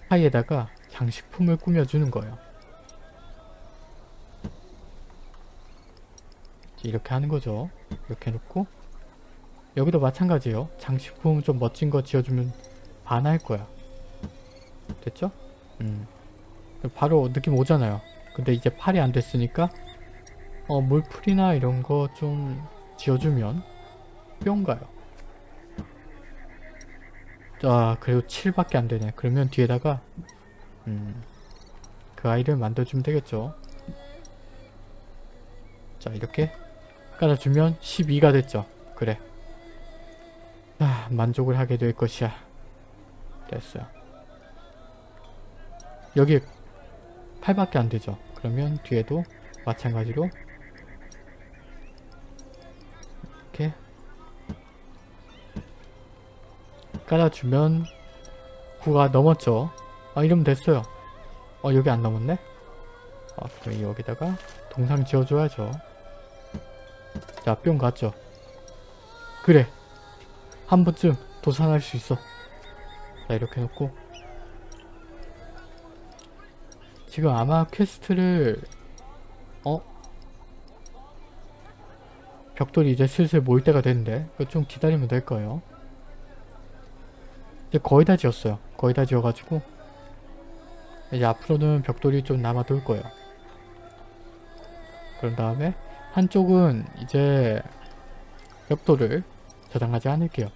사이에다가 장식품을 꾸며주는 거예요. 이렇게 하는 거죠. 이렇게 놓고 여기도 마찬가지예요. 장식품 좀 멋진 거 지어주면 반할 거야. 됐죠? 음. 바로 느낌 오잖아요. 근데 이제 팔이 안 됐으니까 어 물풀이나 이런 거 좀 지어주면 뿅 가요. 아 그래도 7밖에 안 되네. 그러면 뒤에다가 음, 그 아이를 만들어주면 되겠죠. 자 이렇게 깔아주면 12가 됐죠. 그래. 아 만족을 하게 될 것이야. 됐어요. 여기 8밖에 안 되죠. 그러면 뒤에도 마찬가지로 이렇게 깔아주면 9가 넘었죠. 아 이러면 됐어요. 어 여기 안 넘었네? 아 그럼 여기다가 동상 지어줘야죠. 자 뿅 갔죠. 그래. 한 번쯤 도산할 수 있어. 자 이렇게 놓고 지금 아마 quest를 어? 벽돌이 이제 슬슬 모일 때가 됐는데 좀 기다리면 될 거예요. 이제 거의 다 지었어요. 거의 다 지어가지고. 이제 앞으로는 벽돌이 좀 남아 돌 거예요. 그런 다음에 한쪽은 이제 벽돌을 저장하지 않을게요.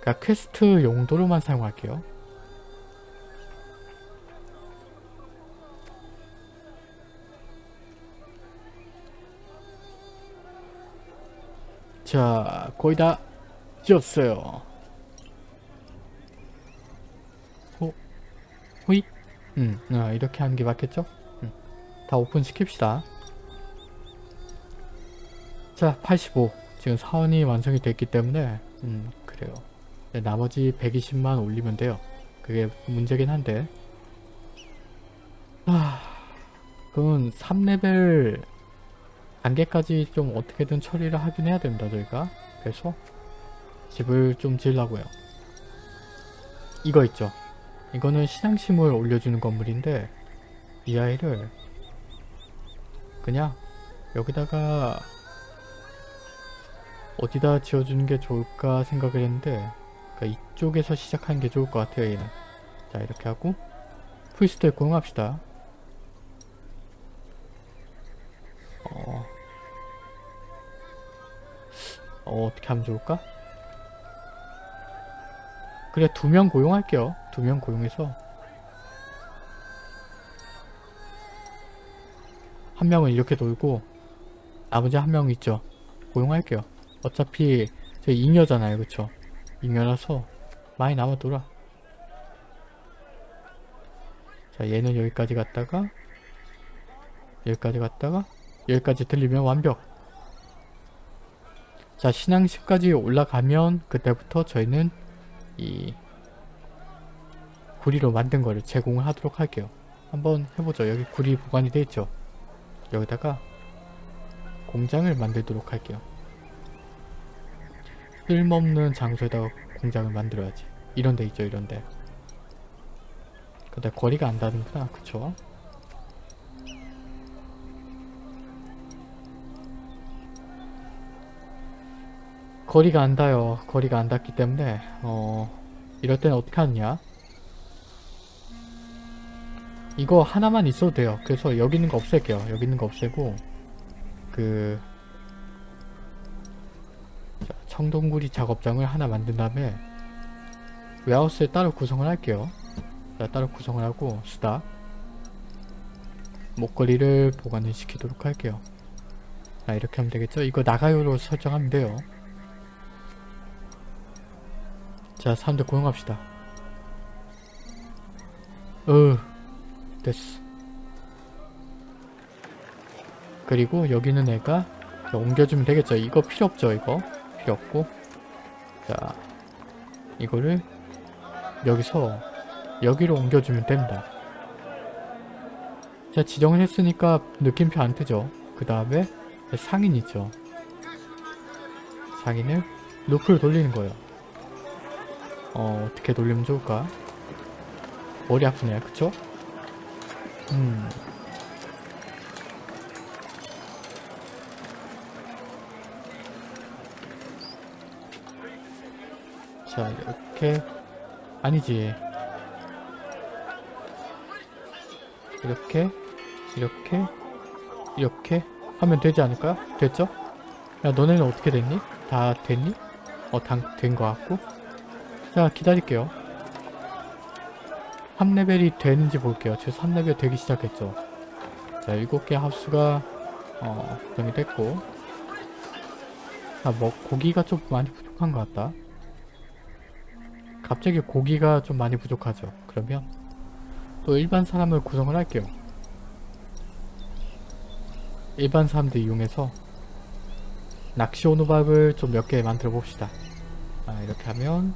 그러니까 퀘스트 용도로만 사용할게요 자 거의 다 지었어요. 호, 호잇? 음, 아, 이렇게 하는 게 맞겠죠? 음, 다 오픈 시킵시다. 자 85 지금 사원이 완성이 됐기 때문에 음 그래요. 네, 나머지 120만 올리면 돼요. 그게 문제긴 한데. 아 그건 3레벨 단계까지 좀 어떻게든 처리를 하긴 해야 됩니다 저희가. 그래서 집을 좀 지으려고요. 이거 있죠. 이거는 신앙심을 올려주는 건물인데 이 아이를 그냥 여기다가 어디다 지어주는 게 좋을까 생각을 했는데 그러니까 이쪽에서 시작하는 게 좋을 것 같아요 얘는. 자 이렇게 하고 priest를 고용합시다 어, 어 어떻게 하면 좋을까? 그래 두 명 고용할게요. 두 명 고용해서. 한 명은 이렇게 놀고 나머지 한 명 있죠. 고용할게요. 어차피 저 잉여잖아요 그쵸? 잉여라서 많이 남아돌아. 자 얘는 여기까지 갔다가 여기까지 갔다가 여기까지 들리면 완벽. 자 신앙식까지 올라가면 그때부터 저희는 이 구리로 만든 거를 제공을 하도록 할게요. 한번 해보죠. 여기 구리 보관이 되어 있죠? 여기다가 공장을 만들도록 할게요. 쓸모없는 장소에다가 공장을 만들어야지. 이런 데 있죠 이런 데. 근데 거리가 안 닿는구나 그쵸 거리가 안 닿아요. 거리가 안 닿기 때문에 어 이럴 때는 어떻게 하느냐? 이거 하나만 있어도 돼요. 그래서 여기 있는 거 없앨게요. 여기 있는 거 없애고 그 자, 청동구리 작업장을 하나 만든 다음에 웨하우스에 따로 구성을 할게요. 자, 따로 구성을 하고 수다 목걸이를 보관을 시키도록 할게요. 자 이렇게 하면 되겠죠? 이거 나가요로 설정하면 돼요 자 사람들 고용합시다. 으 됐어. 그리고 여기는 애가 자, 옮겨주면 되겠죠? 이거 필요 없죠 이거? 필요 없고. 자 이거를 여기서 여기로 옮겨주면 됩니다. 자 지정을 했으니까 느낌표 안 뜨죠? 그 다음에 상인 있죠? 상인을 루프를 돌리는 거예요 어 어떻게 돌리면 좋을까 머리 아프네 그쵸? 음 자 이렇게 아니지 이렇게 이렇게 이렇게 하면 되지 않을까요? 됐죠? 야 너네는 어떻게 됐니? 다 됐니? 어, 된거 같고 자 기다릴게요. 3레벨이 되는지 볼게요. 지금 3레벨 되기 시작했죠. 자 7개 하우스가 어 구성이 됐고. 아뭐 고기가 좀 많이 부족한 것 같다. 갑자기 고기가 좀 많이 부족하죠. 그러면 또 일반 사람을 구성을 할게요. 일반 사람들 이용해서 낚시 오누박을 좀 몇 개 만들어 봅시다. 아 이렇게 하면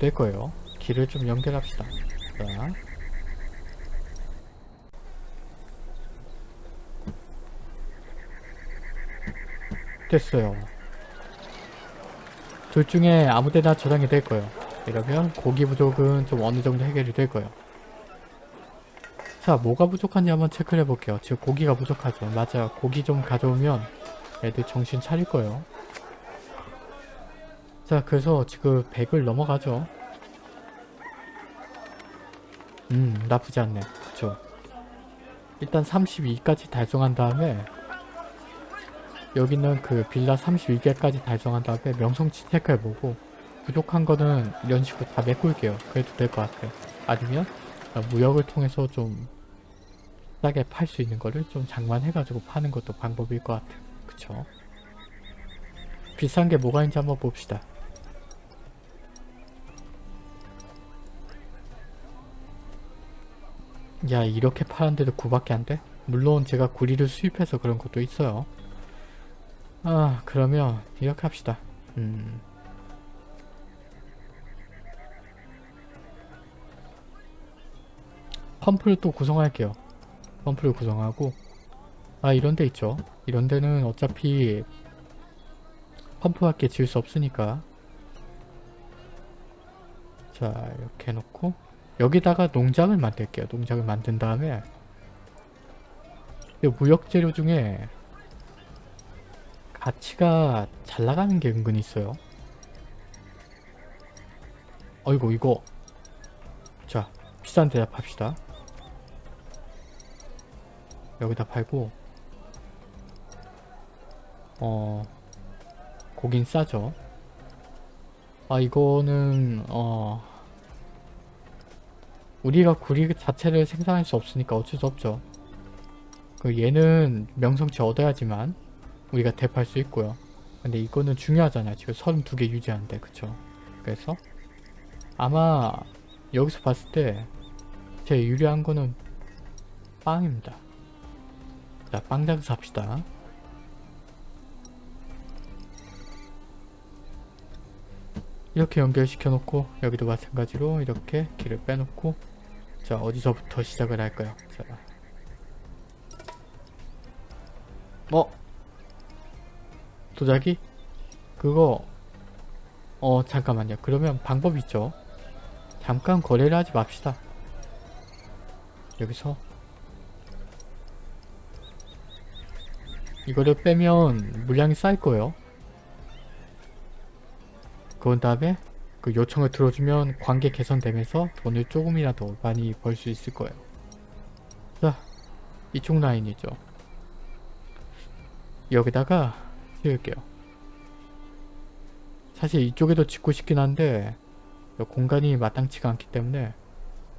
될 거예요. 길을 좀 연결합시다. 자. 됐어요. 둘 중에 아무 데나 저장이 될 거예요. 이러면 고기 부족은 좀 어느 정도 해결이 될 거예요. 자 뭐가 부족한지 한번 체크를 해볼게요. 지금 고기가 부족하죠. 맞아 고기 좀 가져오면 애들 정신 차릴 거예요 자 그래서 지금 100을 넘어가죠. 음 나쁘지 않네. 그쵸? 일단 32까지 달성한 다음에 여기는 그 빌라 32개까지 달성한 다음에 명성치 체크해보고 부족한 거는 이런 식으로 다 메꿀게요. 그래도 될 것 같아요. 아니면 무역을 통해서 좀 싸게 팔 수 있는 거를 좀 장만해가지고 파는 것도 방법일 것 같아요. 그쵸? 비싼 게 뭐가 있는지 한번 봅시다 야 이렇게 파는데도 9밖에 안 돼? 물론 제가 구리를 수입해서 그런 것도 있어요. 아 그러면 이렇게 합시다. 음. 펌프를 또 구성할게요. 펌프를 구성하고. 아 이런 데 있죠. 이런 데는 어차피 펌프밖에 지을 수 없으니까. 자 이렇게 해놓고 여기다가 농장을 만들게요. 농장을 만든 다음에. 무역재료 중에 가치가 잘 나가는 게 은근히 있어요. 어이구 이거. 자 비싼 데다 팝시다. 여기다 팔고. 어 고긴 싸죠. 아 이거는 어 우리가 구리 자체를 생산할 수 없으니까 어쩔 수 없죠. 그 얘는 명성치 얻어야지만 우리가 대파할 수 있고요. 근데 이거는 중요하잖아요. 지금 32개 유지하는데 그쵸? 그래서 아마 여기서 봤을 때 제일 유리한 거는 빵입니다. 자 빵장 삽시다. 이렇게 연결시켜 놓고 여기도 마찬가지로 이렇게 길을 빼놓고 자 어디서부터 시작을 할까요? 자. 어? 도자기? 그거. 어 잠깐만요. 그러면 방법이 있죠? 잠깐 거래를 하지 맙시다. 여기서. 이거를 빼면 물량이 쌓일 거예요. 그런 다음에 그 요청을 들어주면 관계 개선되면서 돈을 조금이라도 많이 벌 수 있을 거예요. 자 이쪽 라인이죠. 여기다가 지을게요. 사실 이쪽에도 짓고 싶긴 한데 공간이 마땅치가 않기 때문에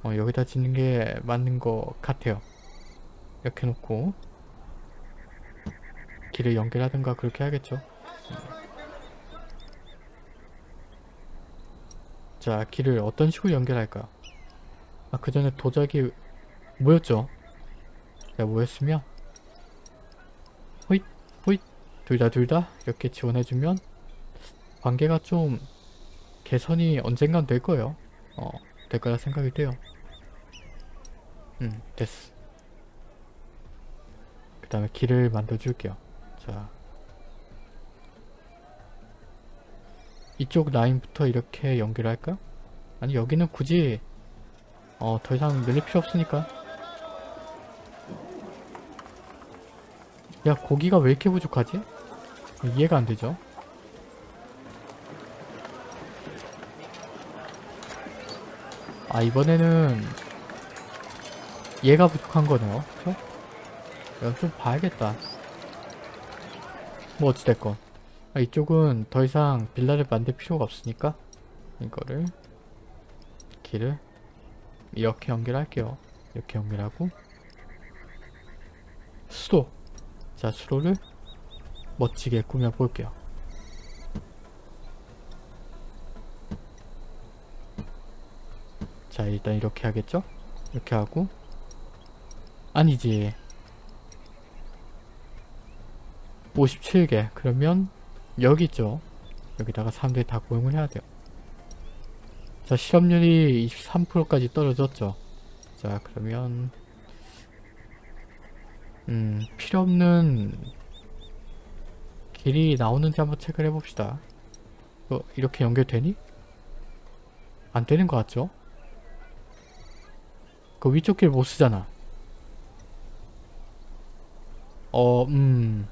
어, 여기다 짓는 게 맞는 것 같아요. 이렇게 놓고 길을 연결하든가 그렇게 하겠죠 자 길을 어떤 식으로 연결할까요? 아 그 전에 도자기 모였죠? 자 모였으면? 호잇 호잇 둘다 둘 다 이렇게 지원해주면 관계가 좀 개선이 언젠간 될 거예요. 어, 될 거라 생각이 돼요. 음 됐어. 그 다음에 길을 만들어 줄게요. 자 이쪽 라인부터 이렇게 연결할까? 아니 여기는 굳이 어, 더 이상 늘릴 필요 없으니까 야 고기가 왜 이렇게 부족하지? 이해가 안 되죠? 아 이번에는 얘가 부족한 거네요 그쵸? 좀 봐야겠다 뭐 어찌됐건 아, 이쪽은 더 이상 빌라를 만들 필요가 없으니까 이거를 길을 이렇게 연결할게요. 이렇게 연결하고 수도 자 수로를 멋지게 꾸며 볼게요. 자 일단 이렇게 하겠죠? 이렇게 하고 아니지. 57개. 그러면 여기 있죠 여기다가 사람들이 다 고용을 해야 돼요 자 실업률이 23%까지 떨어졌죠 자 그러면 음 필요없는 길이 나오는지 한번 체크를 해봅시다 어, 이렇게 연결되니? 안 되는 것 같죠? 그 위쪽 길 못 쓰잖아 어, 음.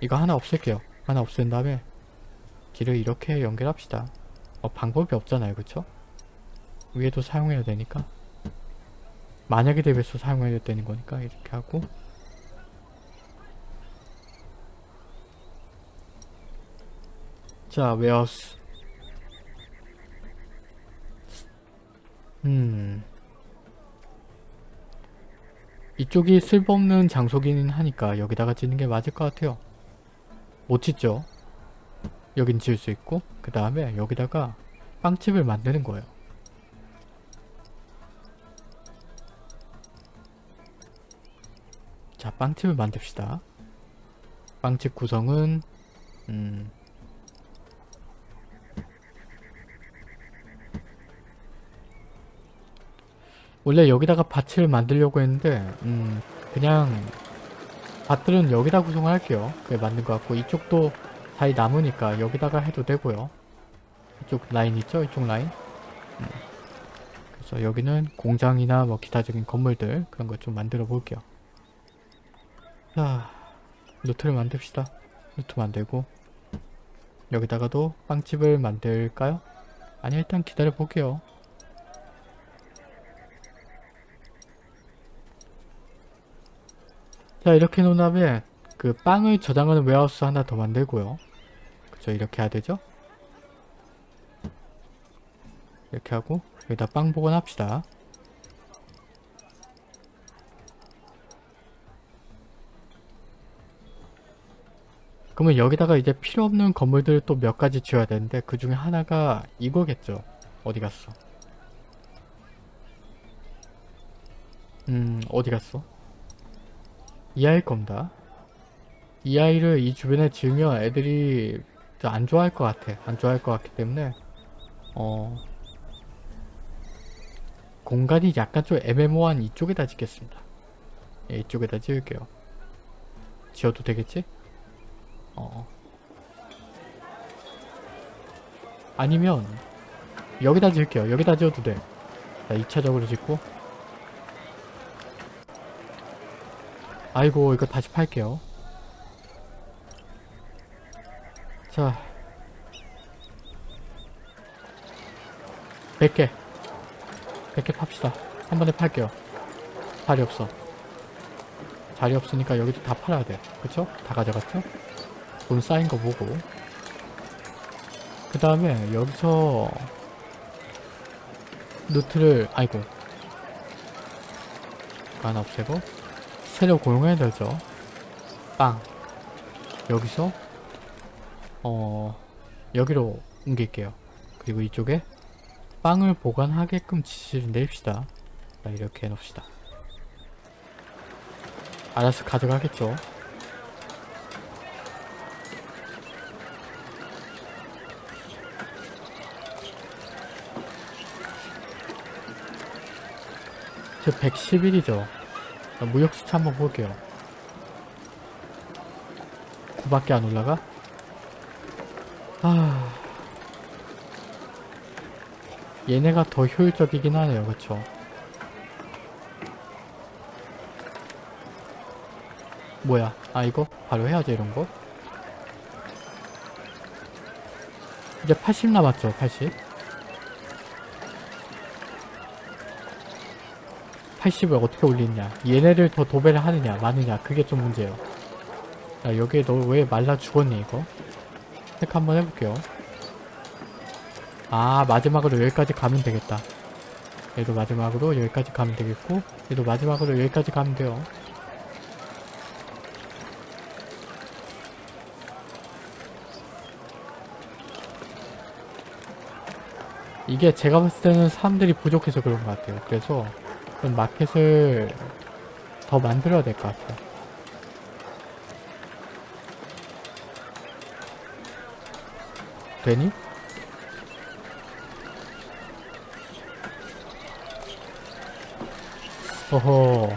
이거 하나 없앨게요. 하나 없앤 다음에 길을 이렇게 연결합시다. 어, 방법이 없잖아요. 그쵸? 위에도 사용해야 되니까 만약에 대비해서 사용해야 되는 거니까 이렇게 하고 자, 웨어스 음 이쪽이 쓸모없는 장소기는 하니까 여기다가 짓는 게 맞을 것 같아요. 못 짓죠? 여긴 지을 수 있고 그 다음에 여기다가 빵집을 만드는 거예요. 자 빵집을 만듭시다. 빵집 구성은 음 원래 여기다가 밭을 만들려고 했는데 음 그냥 밭들은 여기다 구성을 할게요 그게 맞는 것 같고 이쪽도 자리 남으니까 여기다가 해도 되고요 이쪽 라인 있죠? 이쪽 라인 음. 그래서 여기는 공장이나 뭐 기타적인 건물들 그런 거좀 만들어 볼게요 자 노트를 만듭시다 노트 만들고 여기다가도 빵집을 만들까요? 아니 일단 기다려 볼게요. 자 이렇게 놓은 다음에 그 빵을 저장하는 웨어하우스 하나 더 만들고요. 그쵸 이렇게 해야 되죠? 이렇게 하고 여기다 빵 보관합시다. 그러면 여기다가 이제 필요 없는 건물들을 또 몇 가지 지어야 되는데 그 중에 하나가 이거겠죠. 어디 갔어? 음 어디 갔어? 이 아이일 겁니다. 이 아이를 이 주변에 지으면 애들이 안 좋아할 것 같아. 안 좋아할 것 같기 때문에 어 공간이 약간 좀 애매모호한 이쪽에다 짓겠습니다. 예, 이쪽에다 지을게요. 지어도 되겠지? 어. 아니면 여기다 지을게요. 여기다 지어도 돼. 자, 2차적으로 짓고 아이고 이거 다시 팔게요. 자 100개 100개 팝시다. 한 번에 팔게요. 자리 없어. 자리 없으니까 여기도 다 팔아야 돼. 그쵸? 다 가져갔죠? 돈 쌓인 거 보고 그 다음에 여기서 루트를 아이고 하나 없애고 새로 고용해야 되죠. 빵. 여기서 어 여기로 옮길게요. 그리고 이쪽에 빵을 보관하게끔 지시를 내립시다. 자 이렇게 해놓읍시다. 알아서 가져가겠죠? 저 111이죠. 무역 수치 한번 볼게요. 9밖에 안 올라가? 아... 얘네가 더 효율적이긴 하네요. 그쵸? 뭐야? 아 이거? 바로 해야지 이런 거? 이제 80 남았죠? 80? 80을 어떻게 올리냐. 얘네를 더 도배를 하느냐 마느냐. 그게 좀 문제예요. 자 여기에 너 왜 말라 죽었니 이거? 체크 한번 해볼게요. 아 마지막으로 여기까지 가면 되겠다. 얘도 마지막으로 여기까지 가면 되겠고 얘도 마지막으로 여기까지 가면 돼요. 이게 제가 봤을 때는 사람들이 부족해서 그런 것 같아요. 그래서 좀 마켓을 더 만들어야 될 것 같아요. 되니? 어허.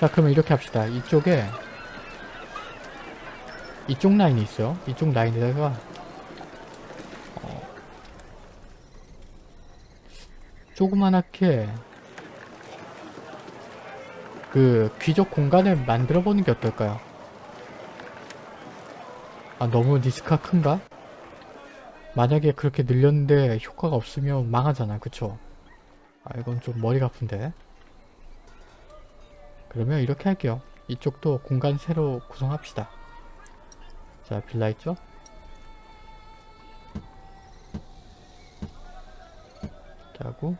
자, 그러면 이렇게 합시다. 이쪽에 이쪽 라인이 있어요. 이쪽 라인에다가 어, 조그만하게 그 귀족 공간을 만들어 보는 게 어떨까요? 아 너무 리스크가 큰가? 만약에 그렇게 늘렸는데 효과가 없으면 망하잖아 그쵸? 아 이건 좀 머리가 아픈데 그러면 이렇게 할게요 이쪽도 공간 새로 구성합시다 자 빌라 있죠? 자고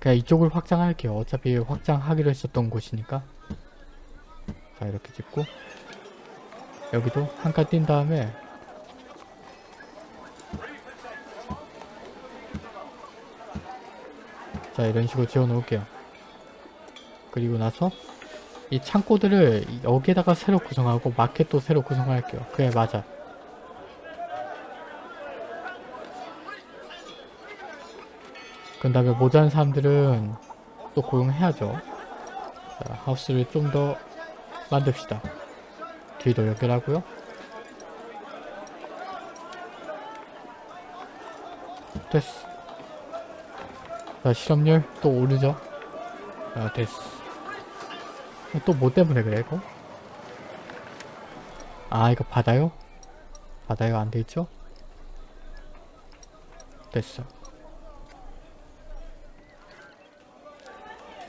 그냥 이쪽을 확장할게요. 어차피 확장하기로 했었던 곳이니까. 자 이렇게 짓고 여기도 한 칸 뛴 다음에 자 이런 식으로 지어 놓을게요. 그리고 나서 이 창고들을 여기에다가 새로 구성하고 마켓도 새로 구성할게요. 그래 맞아. 그 다음에 모자란 사람들은 또 고용해야죠. 자, 하우스를 좀 더 만듭시다. 뒤도 연결하고요. 됐어. 자, 실업률 또 오르죠. 자, 됐어. 또 뭐 때문에 그래, 이거? 아, 이거 받아요? 바다가 안 돼있죠? 됐어.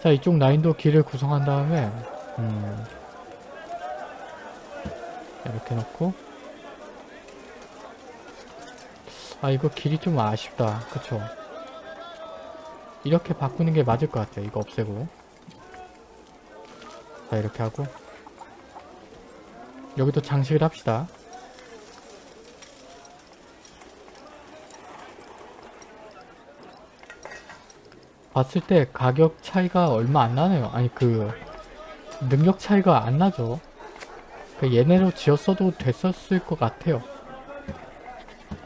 자 이쪽 라인도 길을 구성한 다음에 음 이렇게 놓고. 아 이거 길이 좀 아쉽다. 그쵸? 이렇게 바꾸는 게 맞을 것 같아요 이거 없애고. 자 이렇게 하고. 여기도 장식을 합시다 봤을 때 가격 차이가 얼마 안 나네요. 아니 그 능력 차이가 안 나죠. 그 얘네로 지었어도 됐었을 것 같아요.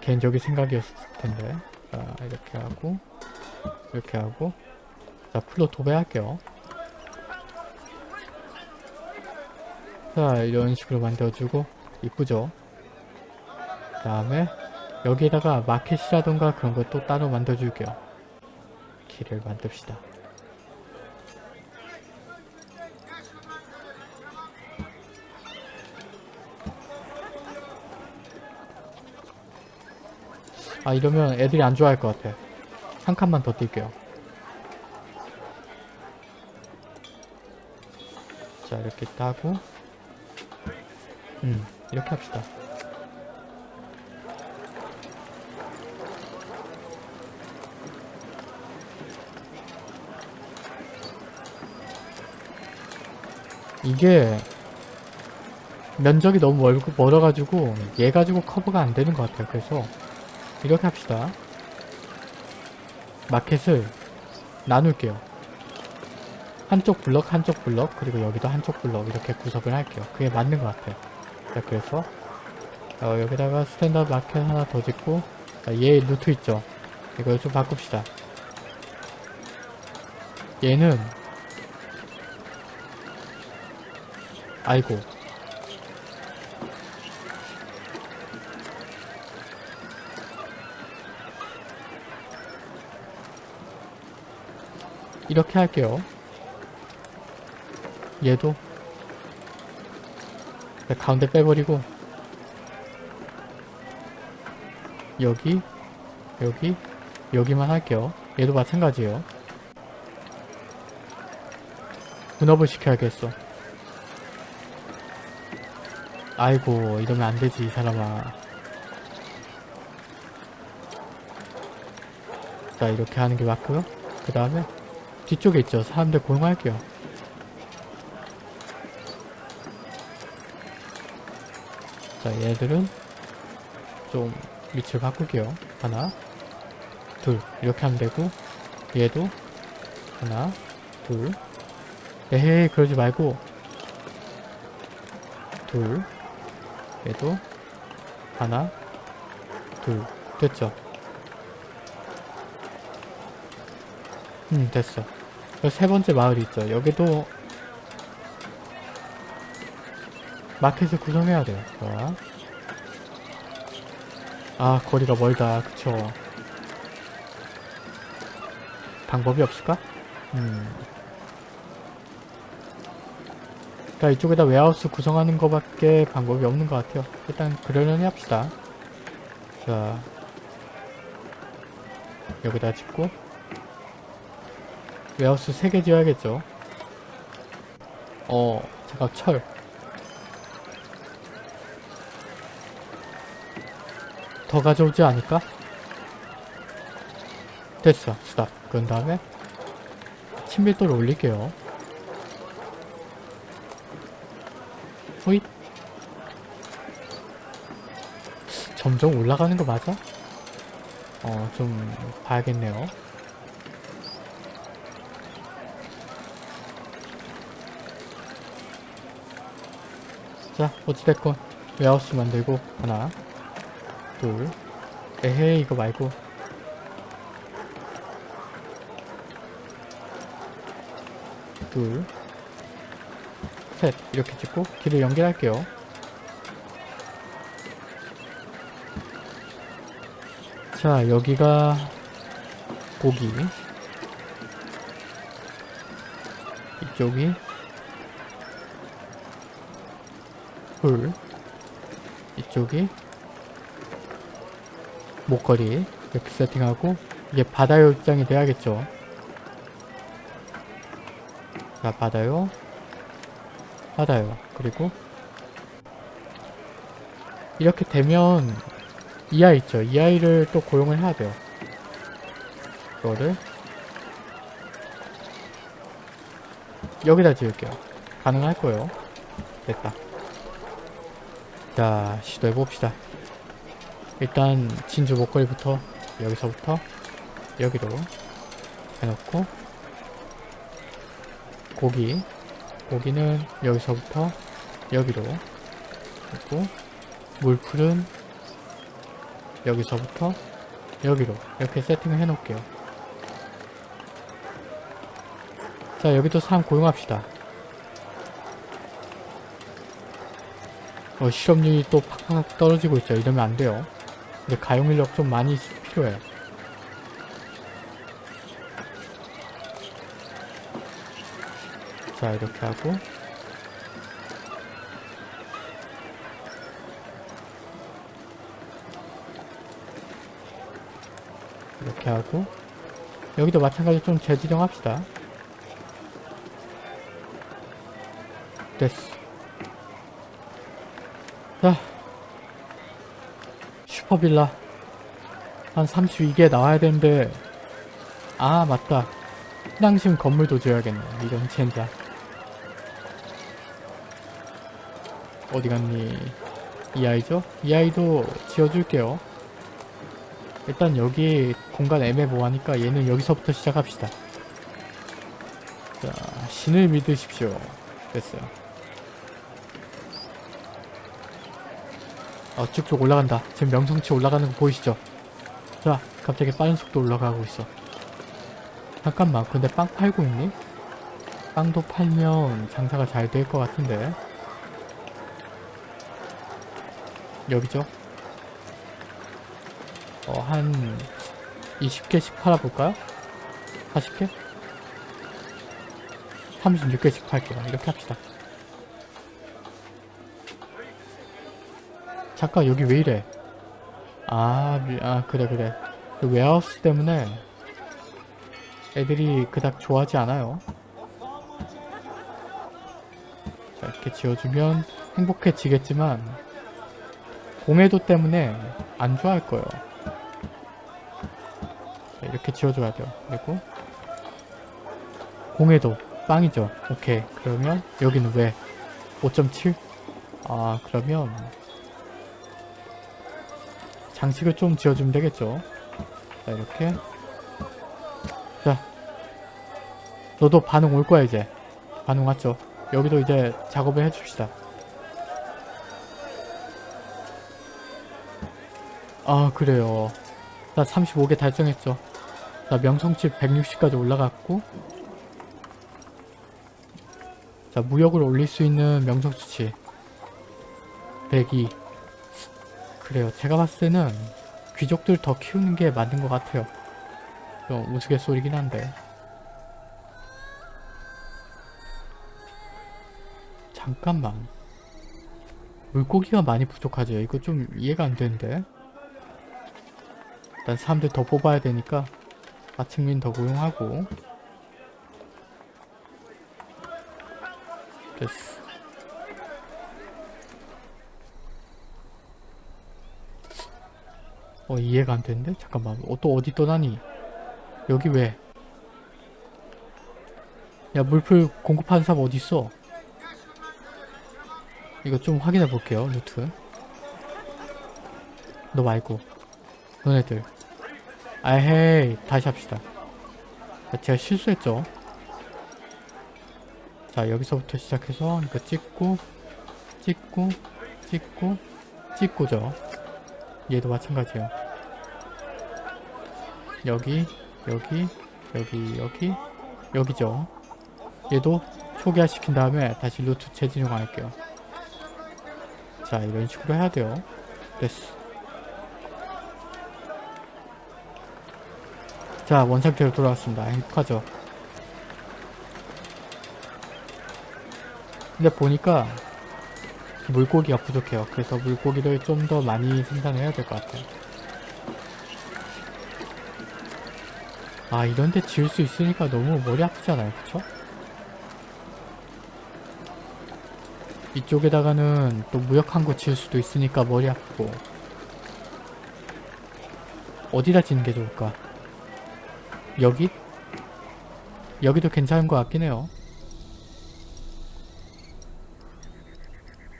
개인적인 생각이었을 텐데. 자 이렇게 하고 이렇게 하고. 자 풀로 도배할게요. 자 이런 식으로 만들어주고 이쁘죠? 그 다음에 여기에다가 마켓이라던가 그런 거또 따로 만들어줄게요 길을 만듭시다. 아 이러면 애들이 안 좋아할 것 같아. 한 칸만 더 뛸게요. 자 이렇게 따고 음 이렇게 합시다 이게 면적이 너무 멀, 멀어가지고 얘 가지고 커버가 안 되는 것 같아요. 그래서 이렇게 합시다. 마켓을 나눌게요. 한쪽 블럭 한쪽 블럭 그리고 여기도 한쪽 블럭 이렇게 구성을 할게요. 그게 맞는 것 같아요. 자 그래서 어, 여기다가 standard market 하나 더 짓고 자, 얘 루트 있죠? 이걸 좀 바꿉시다. 얘는 아이고. 이렇게 할게요. 얘도. 네, 가운데 빼버리고. 여기 여기 여기만 할게요. 얘도 마찬가지예요. 분업을 시켜야겠어 아이고 이러면 안되지 이 사람아. 자 이렇게 하는 게 맞고요. 그 다음에 뒤쪽에 있죠. 사람들 고용할게요. 자 얘들은 좀 위치를 바꿀게요. 하나 둘. 이렇게 하면 되고 얘도 하나 둘. 에헤이 그러지 말고 둘 얘도 하나 둘 됐죠? 음 됐어. 그세 번째 마을이 있죠. 여기도 마켓을 구성해야 돼요. 좋아. 아 거리가 멀다. 그쵸. 방법이 없을까? 음 그러니까 이쪽에다 warehouse 구성하는 것밖에 방법이 없는 것 같아요. 일단 그러려니 합시다. 자 여기다 짓고 warehouse 3개 지어야겠죠? 어 잠깐 철. 더 가져오지 않을까? 됐어. stop. 그런 다음에 친밀도를 올릴게요 호잇 점점 올라가는 거 맞아? 어 좀 봐야겠네요. 자 어찌됐건 웨하우스 만들고 하나 둘. 에헤이 이거 말고. 둘 셋 이렇게 찍고 길을 연결할게요. 자 여기가 고기. 이쪽이 풀 이쪽이 목걸이. 이렇게 세팅하고 이게 바다요 입장이 돼야겠죠? 자 바다요 바다요. 그리고 이렇게 되면 이 아이 있죠. 이 아이를 또 고용을 해야 돼요. 이거를 여기다 지을게요. 가능할 거예요. 됐다. 자 시도해봅시다. 일단 진주 목걸이부터 여기서부터 여기로 해놓고 고기 고기는 여기서부터 여기로. 했고 물풀은 여기서부터 여기로. 이렇게 세팅을 해 놓을게요. 자 여기도 사람 고용합시다. 어, 실업률이 또 팍팍 떨어지고 있죠 이러면 안 돼요. 근데 가용 인력 좀 많이 필요해 자 이렇게 하고. 이렇게 하고. 여기도 마찬가지로 좀 재지정 합시다. 됐어. 자 슈퍼빌라. 한 32개 나와야 되는데. 아 맞다. 희낭심 건물도 지어야겠네. 이런 젠장 어디 갔니? 이 아이죠? 이 아이도 지어줄게요. 일단 여기 공간 애매모호하니까 얘는 여기서부터 시작합시다. 자 신을 믿으십시오. 됐어요. 어 쭉쭉 올라간다. 지금 명성치 올라가는 거 보이시죠? 자 갑자기 빠른 속도 올라가고 있어. 잠깐만 근데 빵 팔고 있니? 빵도 팔면 장사가 잘 될 것 같은데 여기죠? 어, 한 20개씩 팔아볼까요? 40개? 36개씩 팔게요. 이렇게 합시다. 잠깐 여기 왜 이래? 아, 미- 아 그래 그래. 그 웨하우스 때문에 애들이 그닥 좋아하지 않아요. 자, 이렇게 지어주면 행복해지겠지만 공해도 때문에 안 좋아할 거예요. 자, 이렇게 지어줘야 돼요. 그리고 공해도 빵이죠. 오케이. 그러면 여기는 왜? 5.7? 아 그러면 장식을 좀 지어주면 되겠죠. 자 이렇게 자 너도 반응 올 거야 이제 반응 왔죠. 여기도 이제 작업을 해줍시다. 아 그래요. 자 35개 달성했죠. 자 명성치 160까지 올라갔고 자 무역을 올릴 수 있는 명성수치 102 그래요. 제가 봤을 때는 귀족들 더 키우는 게 맞는 것 같아요. 좀 우스갯소리긴 한데. 잠깐만. 물고기가 많이 부족하죠. 이거 좀 이해가 안 되는데 일단 사람들 더 뽑아야 되니까 마침민 더 고용하고 됐어 어 이해가 안 되는데? 잠깐만 어, 또 어디 떠나니? 여기 왜? 야 물풀 공급하는 사람 어딨어? 이거 좀 확인해 볼게요 루트 너 말고 너네들 아헤이 다시 합시다. 자, 제가 실수했죠? 자 여기서부터 시작해서 이거 찍고 찍고 찍고 찍고죠. 얘도 마찬가지예요. 여기 여기 여기 여기 여기죠. 얘도 초기화 시킨 다음에 다시 루트 재진용 할게요. 자 이런 식으로 해야 돼요. 됐어 자 원상태로 돌아왔습니다. 행복하죠? 근데 보니까 물고기가 부족해요. 그래서 물고기를 좀 더 많이 생산해야 될 것 같아요. 아 이런데 지을 수 있으니까 너무 머리 아프잖아요? 그쵸? 이쪽에다가는 또 무역항구 지을 수도 있으니까 머리 아프고. 어디다 짓는 게 좋을까? 여기? 여기도 괜찮은 것 같긴 해요.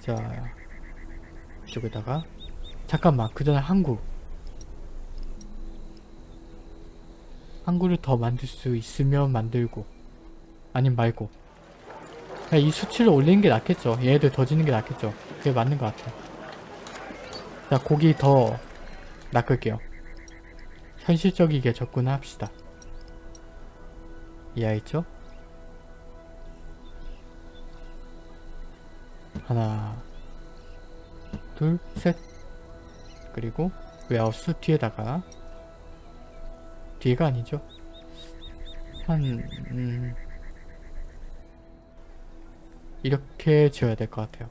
자 이쪽에다가. 잠깐만 그 전에 항구. 항구를 더 만들 수 있으면 만들고 아님 말고. 이 수치를 올리는 게 낫겠죠. 얘네들 더 짓는 게 낫겠죠. 그게 맞는 것 같아요. 자 고기 더 낚을게요. 현실적이게 접근합시다 이해했죠? 하나 둘 셋. 그리고 웨하우스 뒤에다가 뒤가 아니죠? 한 음, 이렇게 지어야 될 것 같아요.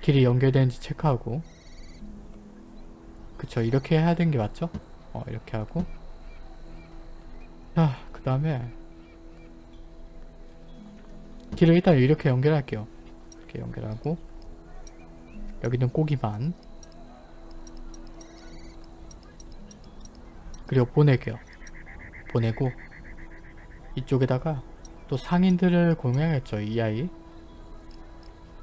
길이 연결되는지 체크하고. 그쵸 이렇게 해야 되는 게 맞죠? 어 이렇게 하고 자그 다음에 길을 일단 이렇게 연결할게요. 이렇게 연결하고 여기는 고기만 그리고 보낼게요. 보내고 이쪽에다가 또 상인들을 고용해야겠죠 이 아이.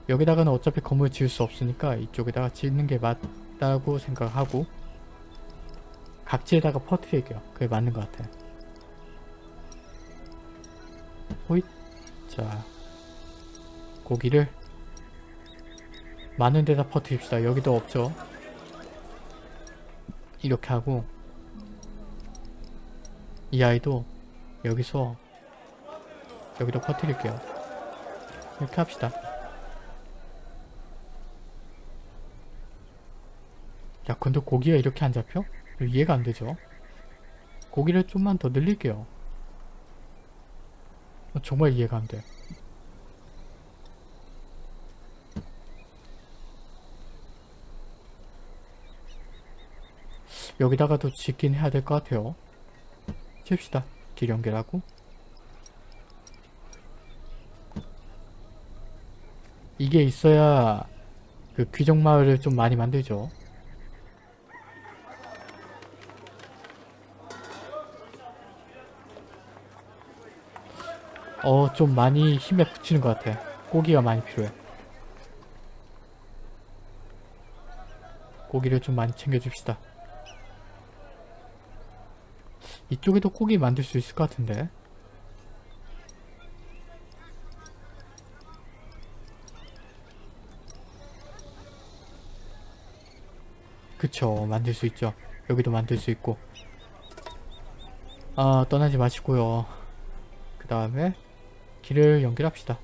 여기다가는 어차피 건물 지을 수 없으니까 이쪽에다가 짓는 게 맞다고 생각하고 각지에다가 퍼뜨릴게요. 그게 맞는 것 같아요 호잇. 자 고기를 많은 데다 퍼뜨립시다. 여기도 없죠? 이렇게 하고 이 아이도 여기서 여기도 퍼뜨릴게요. 이렇게 합시다. 야 근데 고기가 이렇게 안 잡혀? 이해가 안 되죠? 고기를 좀만 더 늘릴게요. 어, 정말 이해가 안 돼. 여기다가도 짓긴 해야 될 것 같아요. 칩시다. 길 연결하고. 이게 있어야 그 귀족 마을을 좀 많이 만들죠. 어, 좀 많이 힘에 붙이는 것 같아. 고기가 많이 필요해. 고기를 좀 많이 챙겨줍시다. 이쪽에도 고기 만들 수 있을 것 같은데. 그쵸, 만들 수 있죠. 여기도 만들 수 있고. 아, 떠나지 마시고요. 그 다음에 길을 연결합시다.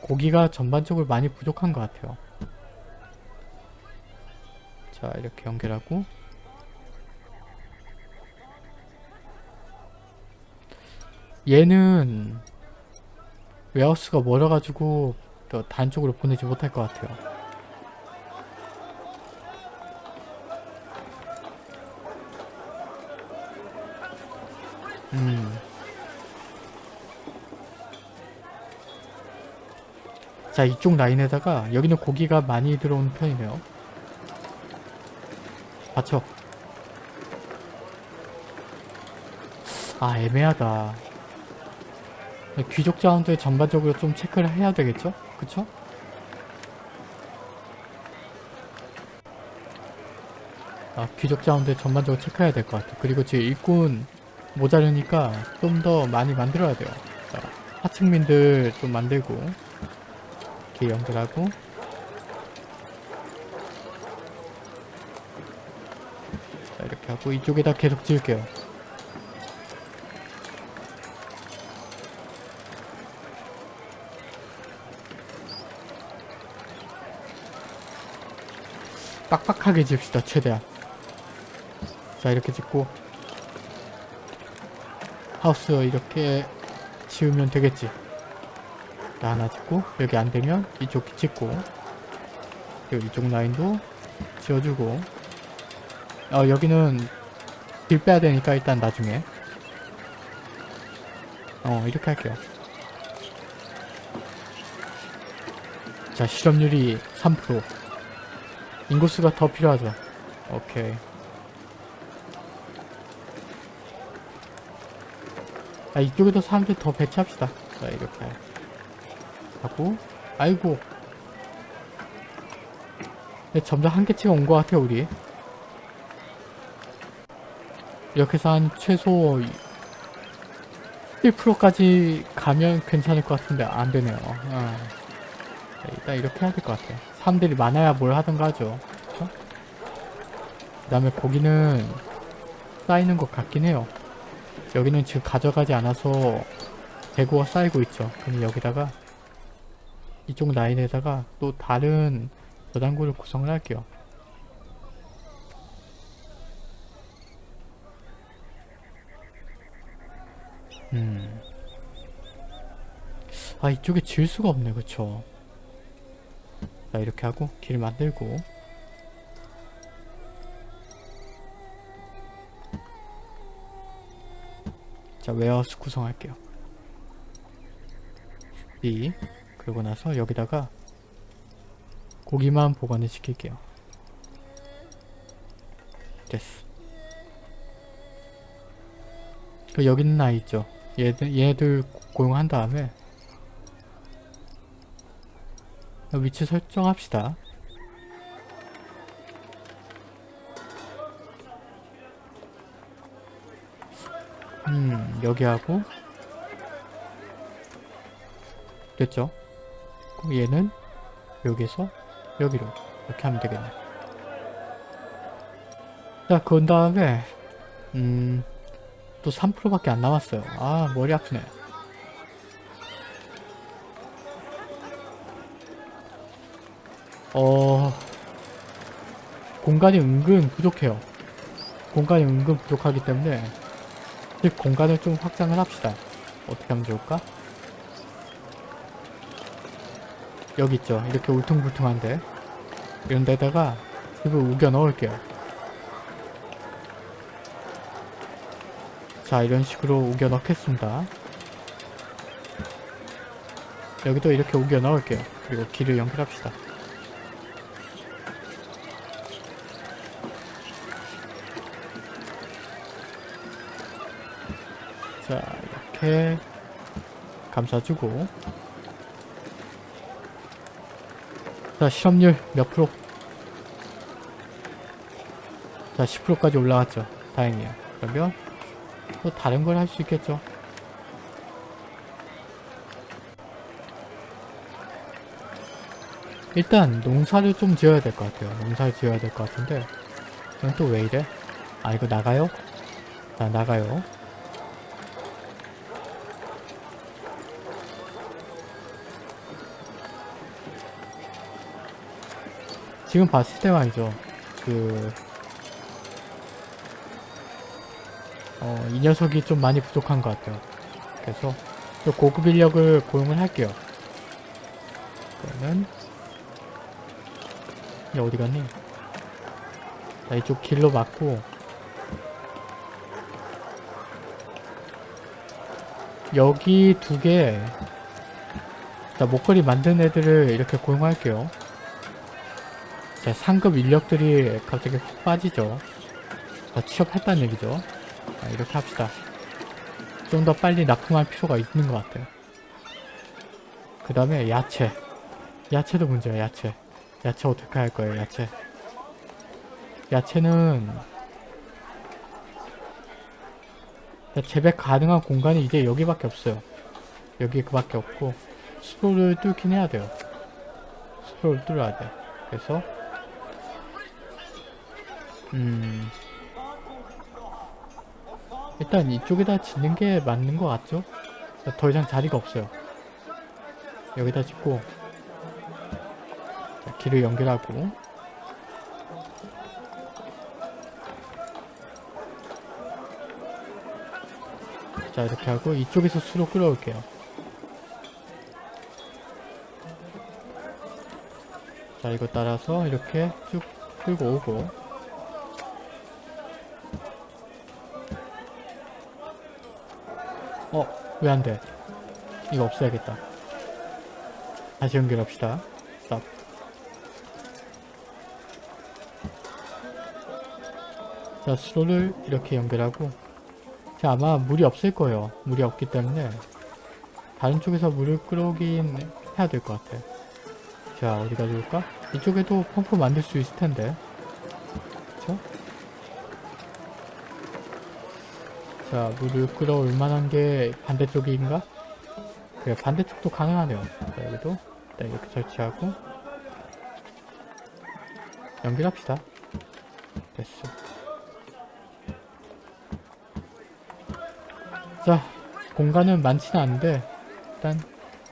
고기가 전반적으로 많이 부족한 것 같아요. 자 이렇게 연결하고 얘는 웨하우스가 멀어가지고 더 단쪽으로 보내지 못할 것 같아요. 음. 자 이쪽 라인에다가 여기는 고기가 많이 들어오는 편이네요 맞죠? 아 애매하다 귀족 자원들 전반적으로 좀 체크를 해야 되겠죠? 그쵸? 아 귀족 자원들 전반적으로 체크해야 될 것 같아 그리고 지금 일꾼 모자르니까 좀 더 많이 만들어야 돼요. 자, 하층민들 좀 만들고 이렇게 연결하고. 자 이렇게 하고 이쪽에다 계속 지을게요. 빡빡하게 지읍시다 최대한. 자 이렇게 짓고 하우스 이렇게 지으면 되겠지. 자, 하나 짓고 여기 안되면 이쪽 짓고 그리고 이쪽 라인도 지어주고. 어 여기는 길 빼야 되니까 일단 나중에. 어 이렇게 할게요. 자 실업률이 3% 인구수가 더 필요하죠. 오케이 자 이쪽에도 사람들 더 배치합시다. 자 이렇게. 하고 아이고. 네, 점점 한계치가 온 것 같아요 우리. 이렇게 해서 한 최소 1%까지 가면 괜찮을 것 같은데 안 되네요. 어. 네, 일단 이렇게 해야 될 것 같아요. 사람들이 많아야 뭘 하던가 하죠. 그 다음에 고기는 쌓이는 것 같긴 해요 여기는 지금 가져가지 않아서 재고가 쌓이고 있죠. 그럼 여기다가 이쪽 라인에다가 또 다른 저장고를 구성을 할게요. 음. 아 이쪽에 지을 수가 없네. 그쵸? 자 이렇게 하고 길 만들고 자 웨어하우스 구성할게요. B 그러고 나서 여기다가 고기만 보관을 시킬게요. 됐어. 그 여기 있는 아이 있죠? 얘들, 얘네들 고용한 다음에 위치 설정합시다 음 여기 하고 됐죠? 그럼 얘는 여기서 여기로 이렇게 하면 되겠네. 자 그런 다음에 음 또 3%밖에 안 남았어요. 아 머리 아프네. 어 공간이 은근 부족해요. 공간이 은근 부족하기 때문에 이 공간을 좀 확장을 합시다. 어떻게 하면 좋을까? 여기 있죠. 이렇게 울퉁불퉁한데. 이런 데다가 집을 우겨 넣을게요. 자 이런 식으로 우겨 넣겠습니다. 여기도 이렇게 우겨 넣을게요. 그리고 길을 연결합시다 자 이렇게 감싸주고. 자 실업률 몇 프로? 자 10%까지 올라갔죠. 다행이에요. 그러면 또 다른 걸 할 수 있겠죠. 일단 농사를 좀 지어야 될 것 같아요. 농사를 지어야 될 것 같은데. 이건 또 왜 이래? 아 이거 나가요? 자 나가요 지금 봤을 때 말이죠. 그, 어, 이 녀석이 좀 많이 부족한 것 같아요. 그래서, 또 고급 인력을 고용을 할게요. 그러면, 얘 어디 갔니? 자, 이쪽 길로 맞고, 여기 두 개, 자, 목걸이 만든 애들을 이렇게 고용할게요. 자, 상급 인력들이 갑자기 훅 빠지죠. 자, 취업했다는 얘기죠. 자, 이렇게 합시다. 좀 더 빨리 납품할 필요가 있는 것 같아요. 그 다음에 야채. 야채도 문제야, 야채. 야채 어떻게 할 거예요, 야채. 야채는 자, 재배 가능한 공간이 이제 여기밖에 없어요. 여기 그밖에 없고 수로를 뚫긴 해야 돼요. 수로를 뚫어야 돼. 그래서 음 일단 이쪽에다 짓는 게 맞는 것 같죠? 더 이상 자리가 없어요. 여기다 짓고 자, 길을 연결하고 자 이렇게 하고 이쪽에서 수로 끌어올게요. 자 이거 따라서 이렇게 쭉 끌고 오고 어? 왜 안 돼? 이거 없애야겠다 다시 연결합시다 스탑 자 수로를 이렇게 연결하고 자 아마 물이 없을 거예요 물이 없기 때문에 다른 쪽에서 물을 끌어오긴 해야 될 것 같아 자 어디가 좋을까? 이쪽에도 펌프 만들 수 있을 텐데 그쵸? 자 물을 끌어올 만한 게 반대쪽인가? 그래 반대쪽도 가능하네요. 자 여기도 일단 이렇게 설치하고 연결합시다. 됐어. 자 공간은 많지는 않은데 일단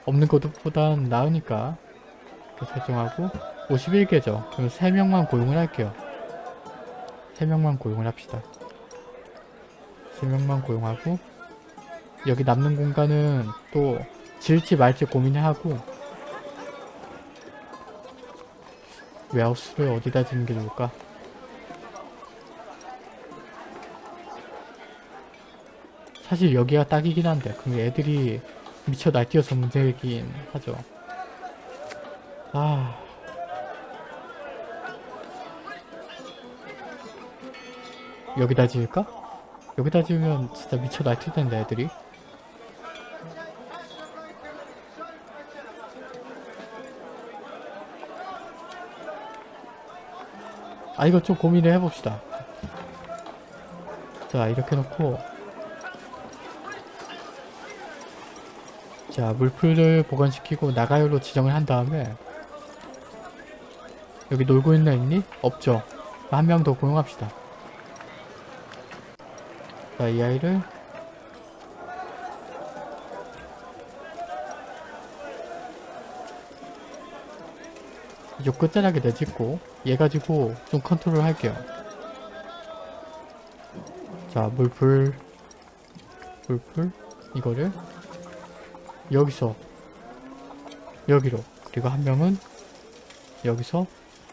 없는 것보단 나으니까 이렇게 설정하고 51개죠. 그럼 3명만 고용을 할게요. 3명만 고용을 합시다 3명만 고용하고 여기 남는 공간은 또 지을지 말지 고민을 하고 웨하우스를 어디다 짓는 게 좋을까? 사실 여기가 딱이긴 한데 그럼 애들이 미쳐 날뛰어서 문제이긴 하죠. 아... 여기다 지을까? 여기다 지으면 진짜 미쳐 날뛸 텐데 애들이? 아 이거 좀 고민을 해봅시다. 자 이렇게 놓고. 자 물풀을 보관시키고 나가요로 지정을 한 다음에 여기 놀고 있는 애 있니? 없죠. 한 명 더 고용합시다 자 이 아이를. 이쪽 끝자락에 내짓고 얘 가지고 좀 컨트롤 할게요. 자 물풀. 물풀. 이거를 여기서 여기로. 그리고 한 명은 여기서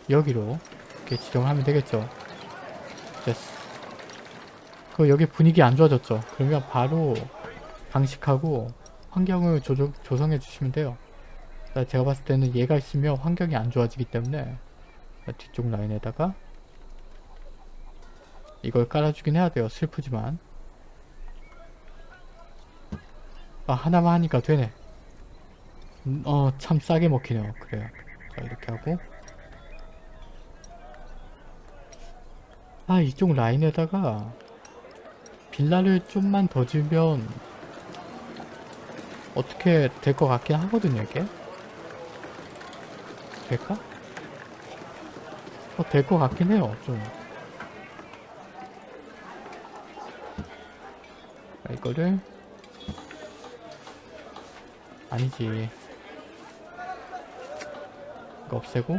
여기로 이렇게 지정하면 되겠죠. 됐어 그 여기 분위기 안 좋아졌죠. 그러면 바로 방식하고 환경을 조정, 조성해 주시면 돼요. 자, 제가 봤을 때는 얘가 있으면 환경이 안 좋아지기 때문에 자, 뒤쪽 라인에다가 이걸 깔아주긴 해야 돼요. 슬프지만. 아 하나만 하니까 되네. 음, 어참 싸게 먹히네요. 그래요. 자 이렇게 하고. 아 이쪽 라인에다가 빌라를 좀만 더 지으면 어떻게 될 것 같긴 하거든요 이게. 될까? 어, 될 것 같긴 해요 좀. 자, 이거를? 아니지. 이거 없애고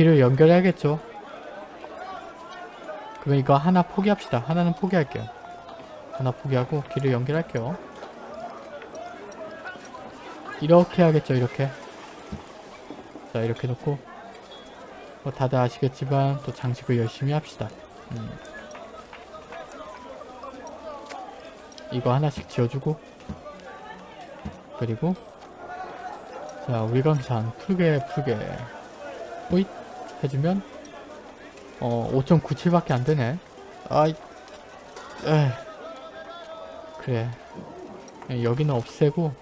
길을 연결해야겠죠. 그럼 이거 하나 포기합시다. 하나는 포기할게요. 하나 포기하고 길을 연결할게요. 이렇게 하겠죠 이렇게. 자 이렇게 놓고. 뭐 다들 아시겠지만 또 장식을 열심히 합시다. 음. 이거 하나씩 지어주고. 그리고 자 위광산 풀게 풀게. 호잇 해주면 어 5.97밖에 안되네. 아이 에 그래. 여기는 없애고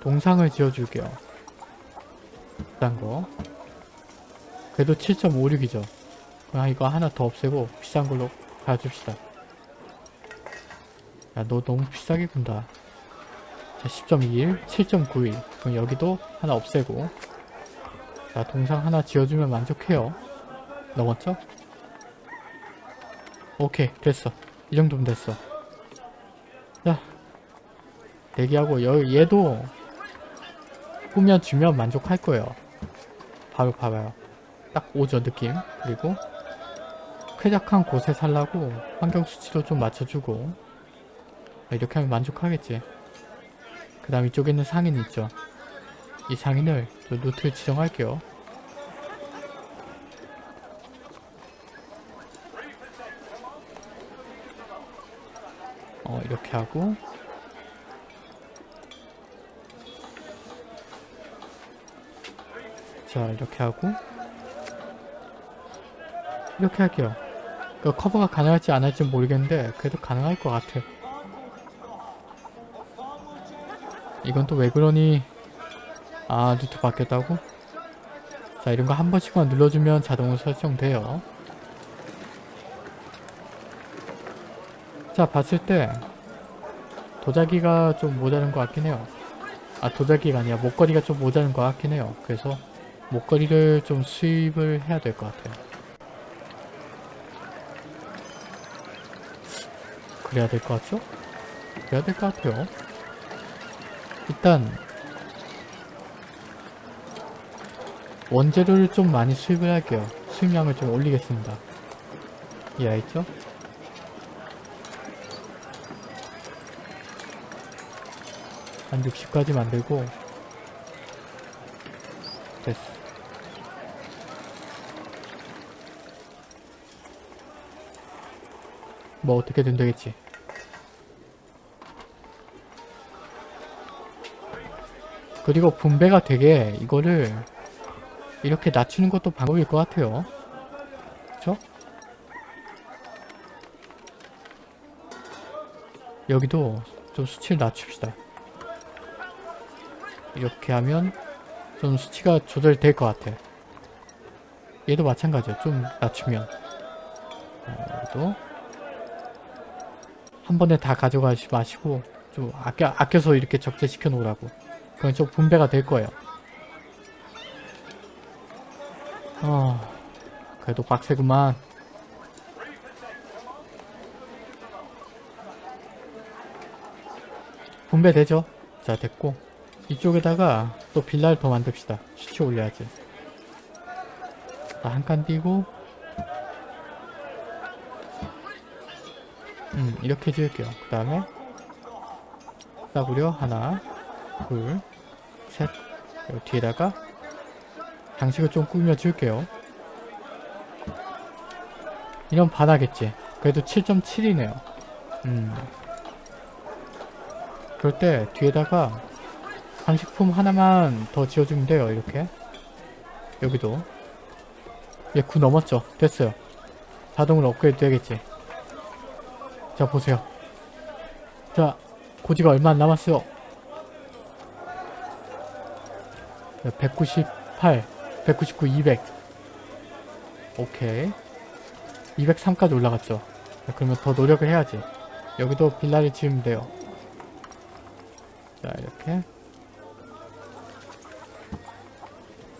동상을 지어줄게요. 비싼 거. 그래도 7.56이죠. 그냥 이거 하나 더 없애고 비싼 걸로 가줍시다. 야 너 너무 비싸게 군다. 자 10.21 7.91 그럼 여기도 하나 없애고 자 동상 하나 지어주면 만족해요. 넘었죠? 오케이 됐어. 이 정도면 됐어. 자 대기하고 여, 얘도 꾸며주면 만족할 거예요. 바로 봐봐요. 딱 오죠 느낌? 그리고 쾌적한 곳에 살라고 환경 수치도 좀 맞춰주고. 이렇게 하면 만족하겠지. 그 다음 이쪽에 있는 상인 있죠. 이 상인을 저 루트를 지정할게요. 어 이렇게 하고 자 이렇게 하고 이렇게 할게요. 그 커버가 가능할지 안 할지 모르겠는데 그래도 가능할 것 같아. 이건 또 왜 그러니? 아 루트 바뀌었다고? 자 이런 거 한 번씩만 눌러주면 자동으로 설정돼요. 자 봤을 때 도자기가 좀 모자른 것 같긴 해요. 아 도자기가 아니라 목걸이가 좀 모자른 것 같긴 해요. 그래서 목걸이를 좀 수입을 해야 될 것 같아요. 그래야 될 것 같죠? 그래야 될 것 같아요. 일단 원재료를 좀 많이 수입을 할게요. 수입량을 좀 올리겠습니다. 이해했죠? 한 60까지 만들고 됐어. 뭐 어떻게든 되겠지. 그리고 분배가 되게 이거를 이렇게 낮추는 것도 방법일 것 같아요. 그쵸? 여기도 좀 수치를 낮춥시다. 이렇게 하면 좀 수치가 조절될 것 같아. 얘도 마찬가지야. 좀 낮추면. 어, 얘도 한 번에 다 가져가지 마시고 좀 아껴, 아껴서 이렇게 적재시켜 놓으라고. 그건 좀 분배가 될 거예요. 어, 그래도 빡세구만. 분배되죠? 자, 됐고. 이쪽에다가 또 빌라를 더 만듭시다. 수치 올려야지. 한 칸 띄고 음 이렇게 지을게요. 그 다음에 싸구려 하나 둘셋 뒤에다가 장식을 좀 꾸며 줄게요. 이런 반하겠지. 그래도 7.7이네요. 음. 그럴 때 뒤에다가 장식품 하나만 더 지어주면 돼요. 이렇게. 여기도. 얘 9 넘었죠. 됐어요. 자동으로 업그레이드 되겠지. 자 보세요. 자 고지가 얼마 안 남았어요. 198, 199, 200. 오케이. 203까지 올라갔죠. 자, 그러면 더 노력을 해야지. 여기도 빌라를 지으면 돼요. 자 이렇게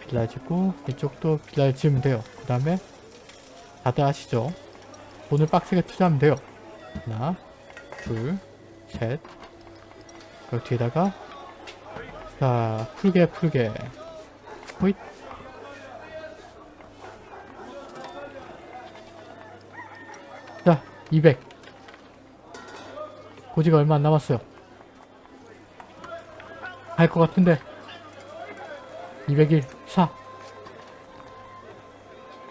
빌라 짓고 이쪽도 빌라를 지으면 돼요. 그 다음에 다들 아시죠? 돈을 빡세게 투자하면 돼요. 하나, 둘, 셋. 그 뒤에다가 자 풀게 풀게 호잇 자 200. 고지가 얼마 안 남았어요. 갈 것 같은데 201 4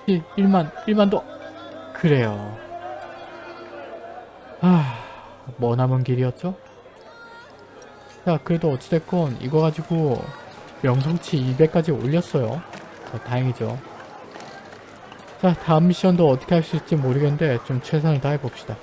1 1만 1만 더 그래요 아, 뭐 남은 길이었죠? 자, 그래도 어찌됐건 이거 가지고 명성치 200까지 올렸어요. 자, 다행이죠. 자, 다음 미션도 어떻게 할 수 있을지 모르겠는데 좀 최선을 다해봅시다.